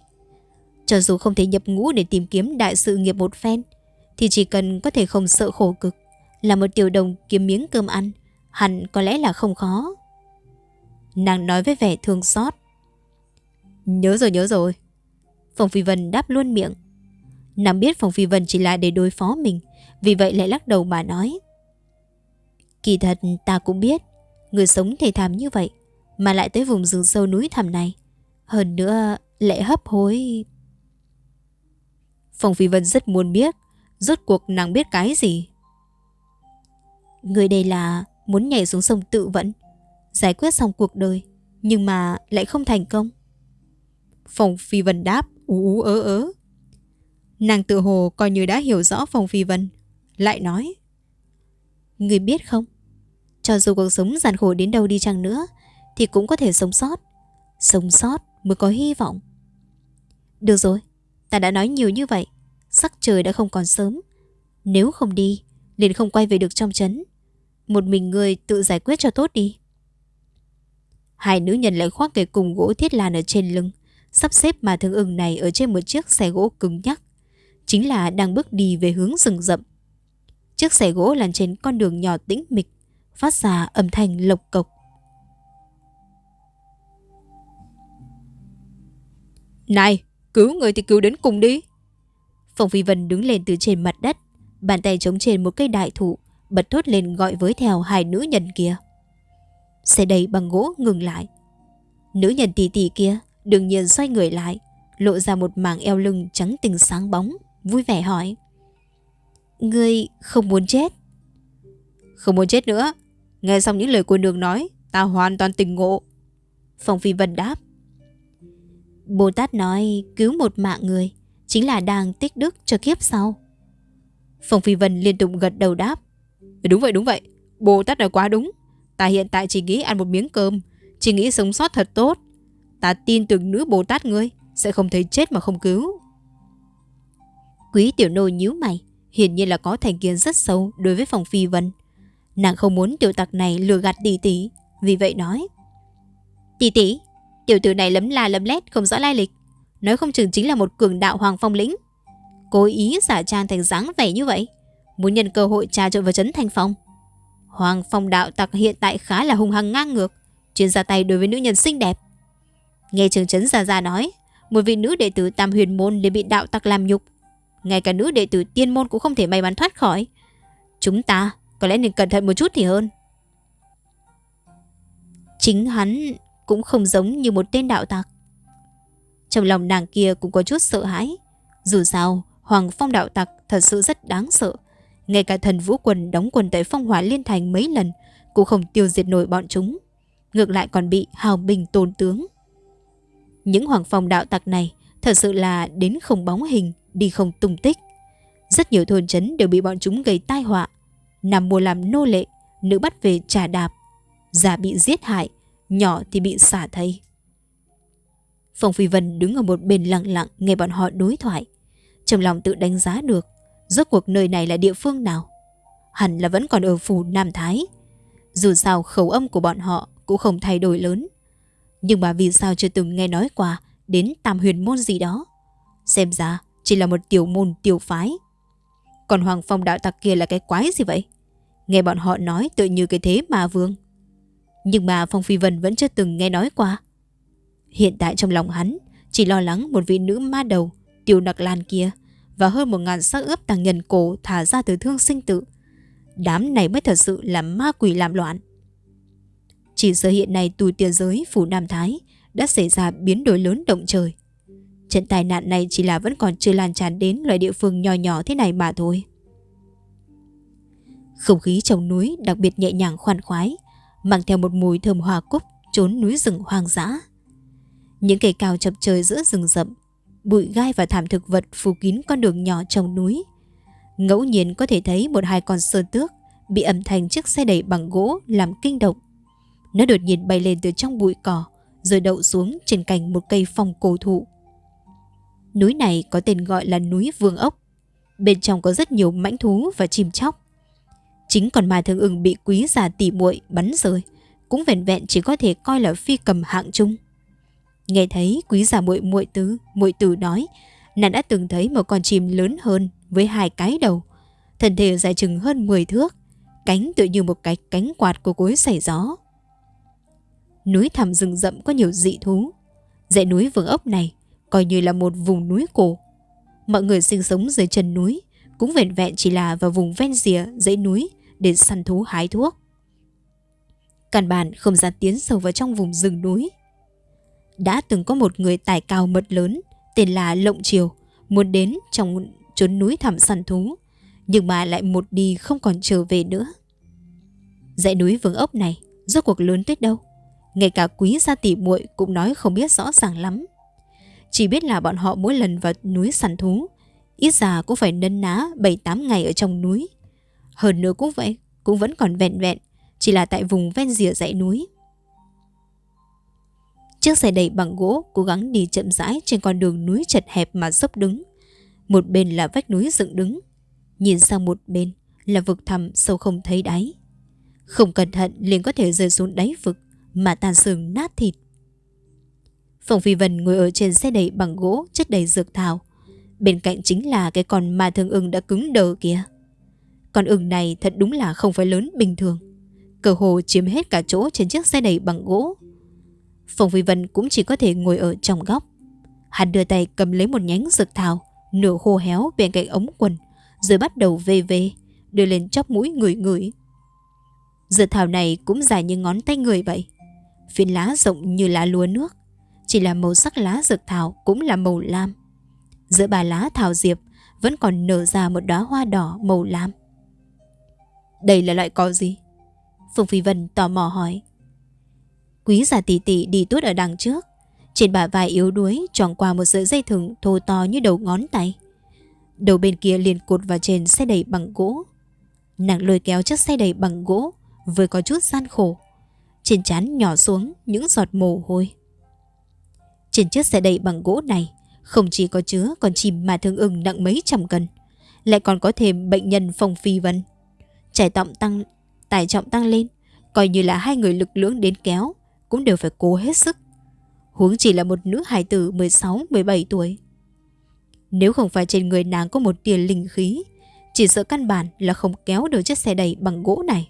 Cho dù không thể nhập ngũ để tìm kiếm đại sự nghiệp một phen Thì chỉ cần có thể không sợ khổ cực Là một tiểu đồng kiếm miếng cơm ăn Hẳn có lẽ là không khó. Nàng nói với vẻ thương xót. Nhớ rồi nhớ rồi. Phong Phi Vân đáp luôn miệng. Nàng biết Phong Phi Vân chỉ là để đối phó mình, Vì vậy lại lắc đầu mà nói. Kỳ thật ta cũng biết, Người sống thể thảm như vậy, Mà lại tới vùng rừng sâu núi thẳm này, Hơn nữa lại hấp hối. Phong Phi Vân rất muốn biết, Rốt cuộc nàng biết cái gì? Người đây là Muốn nhảy xuống sông tự vẫn, Giải quyết xong cuộc đời, Nhưng mà lại không thành công. Phong Phi Vân đáp, ú ú ớ ớ. Nàng tự hồ coi như đã hiểu rõ Phong Phi Vân, Lại nói, Người biết không? Cho dù cuộc sống gian khổ đến đâu đi chăng nữa, Thì cũng có thể sống sót Sống sót mới có hy vọng. Được rồi, Ta đã nói nhiều như vậy, Sắc trời đã không còn sớm. Nếu không đi, liền không quay về được trong chấn Một mình người tự giải quyết cho tốt đi. Hai nữ nhân lại khoác cái cùng gỗ thiết lan ở trên lưng, Sắp xếp mà thương ưng này ở trên một chiếc xe gỗ cứng nhắc. Chính là đang bước đi về hướng rừng rậm. Chiếc xe gỗ lăn trên con đường nhỏ tĩnh mịch Phát ra âm thanh lộc cộc. Này, cứu người thì cứu đến cùng đi. Phong Phi Vân đứng lên từ trên mặt đất Bàn tay chống trên một cây đại thụ Bật thốt lên gọi với theo hai nữ nhân kia. Xe đầy bằng gỗ ngừng lại. Nữ nhân tỷ tỷ kia Đương nhiên xoay người lại Lộ ra một mảng eo lưng trắng tinh sáng bóng. Vui vẻ hỏi. Ngươi không muốn chết? Không muốn chết nữa. Nghe xong những lời của nương nói, Ta hoàn toàn tình ngộ. Phong Phi Vân đáp. Bồ Tát nói cứu một mạng người Chính là đang tích đức cho kiếp sau. Phong Phi Vân liên tục gật đầu đáp. Đúng vậy đúng vậy. Bồ Tát nói quá đúng. Ta hiện tại chỉ nghĩ ăn một miếng cơm, Chỉ nghĩ sống sót thật tốt. Ta tin tưởng nữ Bồ Tát ngươi Sẽ không thấy chết mà không cứu. Quý tiểu nô nhíu mày, Hiển nhiên là có thành kiến rất sâu đối với phòng phi vân. Nàng không muốn tiểu tặc này lừa gạt tỷ tỷ, Vì vậy nói. Tỷ tỷ, Tiểu tử này lấm la lấm lét không rõ lai lịch, Nói không chừng chính là một cường đạo hoàng phong lĩnh. Cố ý giả trang thành dáng vẻ như vậy, Muốn nhân cơ hội trà trộn vào trấn thành phong Hoàng phong đạo tặc hiện tại khá là hung hăng ngang ngược, Chuyên ra tay đối với nữ nhân xinh đẹp. Nghe trường trấn Gia Gia nói, Một vị nữ đệ tử tam huyền môn để bị đạo tặc làm nhục ngay cả nữ đệ tử tiên môn cũng không thể may mắn thoát khỏi. Chúng ta có lẽ nên cẩn thận một chút thì hơn. Chính hắn cũng không giống như một tên đạo tặc. Trong lòng nàng kia cũng có chút sợ hãi. Dù sao Hoàng phong đạo tặc thật sự rất đáng sợ. Ngay cả thần vũ quần đóng quần tại phong hỏa liên thành mấy lần Cũng không tiêu diệt nổi bọn chúng. Ngược lại còn bị hào bình tồn tướng. Những hoàng phong đạo tặc này thật sự là đến không bóng hình, đi không tung tích. Rất nhiều thôn trấn đều bị bọn chúng gây tai họa. Nằm mùa làm nô lệ, nữ bắt về trả đạp. Già bị giết hại, nhỏ thì bị xả thây. Phong Phi Vân đứng ở một bên lặng lặng nghe bọn họ đối thoại. Trong lòng tự đánh giá được rốt cuộc nơi này là địa phương nào. Hẳn là vẫn còn ở phủ Nam Thái. Dù sao khẩu âm của bọn họ cũng không thay đổi lớn. Nhưng mà vì sao chưa từng nghe nói qua Đến tam huyền môn gì đó Xem ra chỉ là một tiểu môn, tiểu phái. Còn Hoàng Phong đạo tặc kia là cái quái gì vậy? Nghe bọn họ nói tự như cái thế mà vương. Nhưng mà Phong Phi Vân vẫn chưa từng nghe nói qua. Hiện tại trong lòng hắn, Chỉ lo lắng một vị nữ ma đầu, Tiểu nặc lan kia, Và hơn một ngàn xác ướp tàng nhân cổ Thả ra từ thương sinh tự Đám này mới thật sự là ma quỷ làm loạn. Chỉ giờ hiện nay tù tiền giới, phủ Nam Thái, đã xảy ra biến đổi lớn động trời. Trận tai nạn này chỉ là vẫn còn chưa lan tràn đến loại địa phương nhỏ nhỏ thế này mà thôi. Không khí trong núi đặc biệt nhẹ nhàng khoan khoái, mang theo một mùi thơm hoa cúc trốn núi rừng hoang dã. Những cây cao chập trời giữa rừng rậm, bụi gai và thảm thực vật phủ kín con đường nhỏ trong núi. Ngẫu nhiên có thể thấy một hai con sơn tước bị ẩm thành chiếc xe đẩy bằng gỗ làm kinh động. Nó đột nhiên bay lên từ trong bụi cỏ rồi đậu xuống trên cành một cây phong cổ thụ. Núi này có tên gọi là núi Vương Ốc. Bên trong có rất nhiều mãnh thú và chim chóc. Chính còn mà thương ưng bị quý già tỉ muội bắn rơi, cũng vẹn vẹn chỉ có thể coi là phi cầm hạng trung. Nghe thấy quý già muội muội tứ, muội tử nói, nàng đã từng thấy một con chim lớn hơn với hai cái đầu, thân thể dài chừng hơn 10 thước, cánh tựa như một cái cánh quạt của cối xảy gió. Núi thẳm rừng rậm có nhiều dị thú. Dãy núi vương ốc này coi như là một vùng núi cổ. Mọi người sinh sống dưới chân núi, cũng vẹn vẹn chỉ là vào vùng ven rìa, dãy núi để săn thú hái thuốc. Căn bản không dám tiến sâu vào trong vùng rừng núi. Đã từng có một người tài cao mật lớn, tên là Lộng Triều, muốn đến trong chốn núi thẳm săn thú, nhưng mà lại một đi không còn trở về nữa. Dãy núi vương ốc này, rốt cuộc lớn tới đâu? Ngay cả quý gia tỷ muội cũng nói không biết rõ ràng lắm. Chỉ biết là bọn họ mỗi lần vào núi săn thú, ít ra cũng phải nân ná 7-8 ngày ở trong núi. Hơn nữa cũng vậy, cũng vẫn còn vẹn vẹn, chỉ là tại vùng ven rìa dãy núi. Chiếc xe đẩy bằng gỗ cố gắng đi chậm rãi trên con đường núi chật hẹp mà dốc đứng. Một bên là vách núi dựng đứng, nhìn sang một bên là vực thẳm sâu không thấy đáy. Không cẩn thận liền có thể rơi xuống đáy vực mà tàn xương nát thịt. Phòng Phi Vân ngồi ở trên xe đẩy bằng gỗ chất đầy dược thảo. Bên cạnh chính là cái con ma thương ưng đã cứng đờ kia. Con ưng này thật đúng là không phải lớn bình thường. Cờ hồ chiếm hết cả chỗ trên chiếc xe đẩy bằng gỗ. Phòng Phi Vân cũng chỉ có thể ngồi ở trong góc. Hắn đưa tay cầm lấy một nhánh dược thảo, nửa khô héo bên cạnh ống quần, rồi bắt đầu vê vê, đưa lên chóp mũi người người. Dược thảo này cũng dài như ngón tay người vậy. Phiến lá rộng như lá lúa nước chỉ là màu sắc lá dược thảo cũng là màu lam. Giữa bà lá thảo diệp, Vẫn còn nở ra một đóa hoa đỏ màu lam. Đây là loại cỏ gì? Phùng Phi Vân tò mò hỏi. Quý giả tỷ tỷ đi tuốt ở đằng trước. Trên bả vai yếu đuối tròn qua một sợi dây thừng thô to như đầu ngón tay. Đầu bên kia liền cột vào trên xe đẩy bằng gỗ. Nàng lôi kéo chiếc xe đẩy bằng gỗ, Vừa có chút gian khổ. Trên trán nhỏ xuống những giọt mồ hôi. Trên chiếc xe đẩy bằng gỗ này, không chỉ có chứa con chim mà thương ưng nặng mấy trăm cân, lại còn có thêm bệnh nhân phong phi vân. Trải trọng tăng, tải trọng tăng lên, coi như là hai người lực lưỡng đến kéo, cũng đều phải cố hết sức. Huống chỉ là một nữ hài tử 16-17 tuổi. Nếu không phải trên người nàng có một tiền linh khí, chỉ sợ căn bản là không kéo được chiếc xe đẩy bằng gỗ này.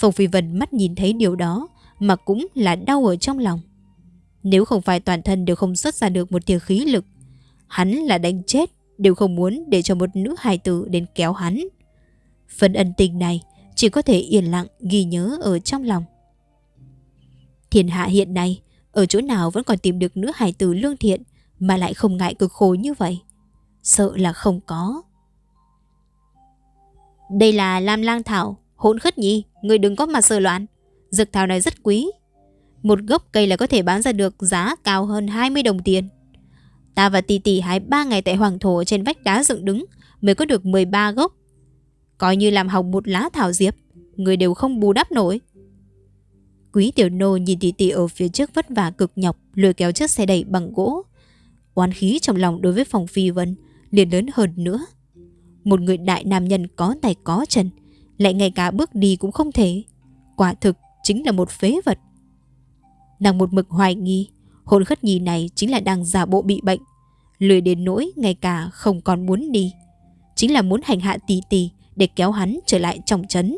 Phong Phi Vân mắt nhìn thấy điều đó mà cũng là đau ở trong lòng. Nếu không phải toàn thân đều không xuất ra được một tia khí lực, hắn là đánh chết đều không muốn để cho một nữ hài tử đến kéo hắn. Phần ân tình này chỉ có thể yên lặng ghi nhớ ở trong lòng. Thiên hạ hiện nay, ở chỗ nào vẫn còn tìm được nữ hài tử lương thiện mà lại không ngại cực khổ như vậy? Sợ là không có. Đây là Lam Lang Thảo, Hỗn khất nhi, người đừng có mà sờ loạn. Dược thảo này rất quý. Một gốc cây là có thể bán ra được giá cao hơn 20 đồng tiền. Ta và tỷ tỷ hái 3 ngày tại Hoàng Thổ trên vách đá dựng đứng mới có được 13 gốc. Coi như làm hỏng một lá thảo diệp, người đều không bù đắp nổi. Quý tiểu nô nhìn tỷ tỷ ở phía trước vất vả cực nhọc lôi kéo chiếc xe đẩy bằng gỗ. Oán khí trong lòng đối với phòng phi vân liền lớn hơn nữa. Một người đại nam nhân có tay có chân lại ngay cả bước đi cũng không thể. Quả thực chính là một phế vật. Nàng một mực hoài nghi, hồn khất nhi này chính là đang giả bộ bị bệnh, lười đến nỗi ngay cả không còn muốn đi. Chính là muốn hành hạ tỷ tỷ để kéo hắn trở lại trong chấn.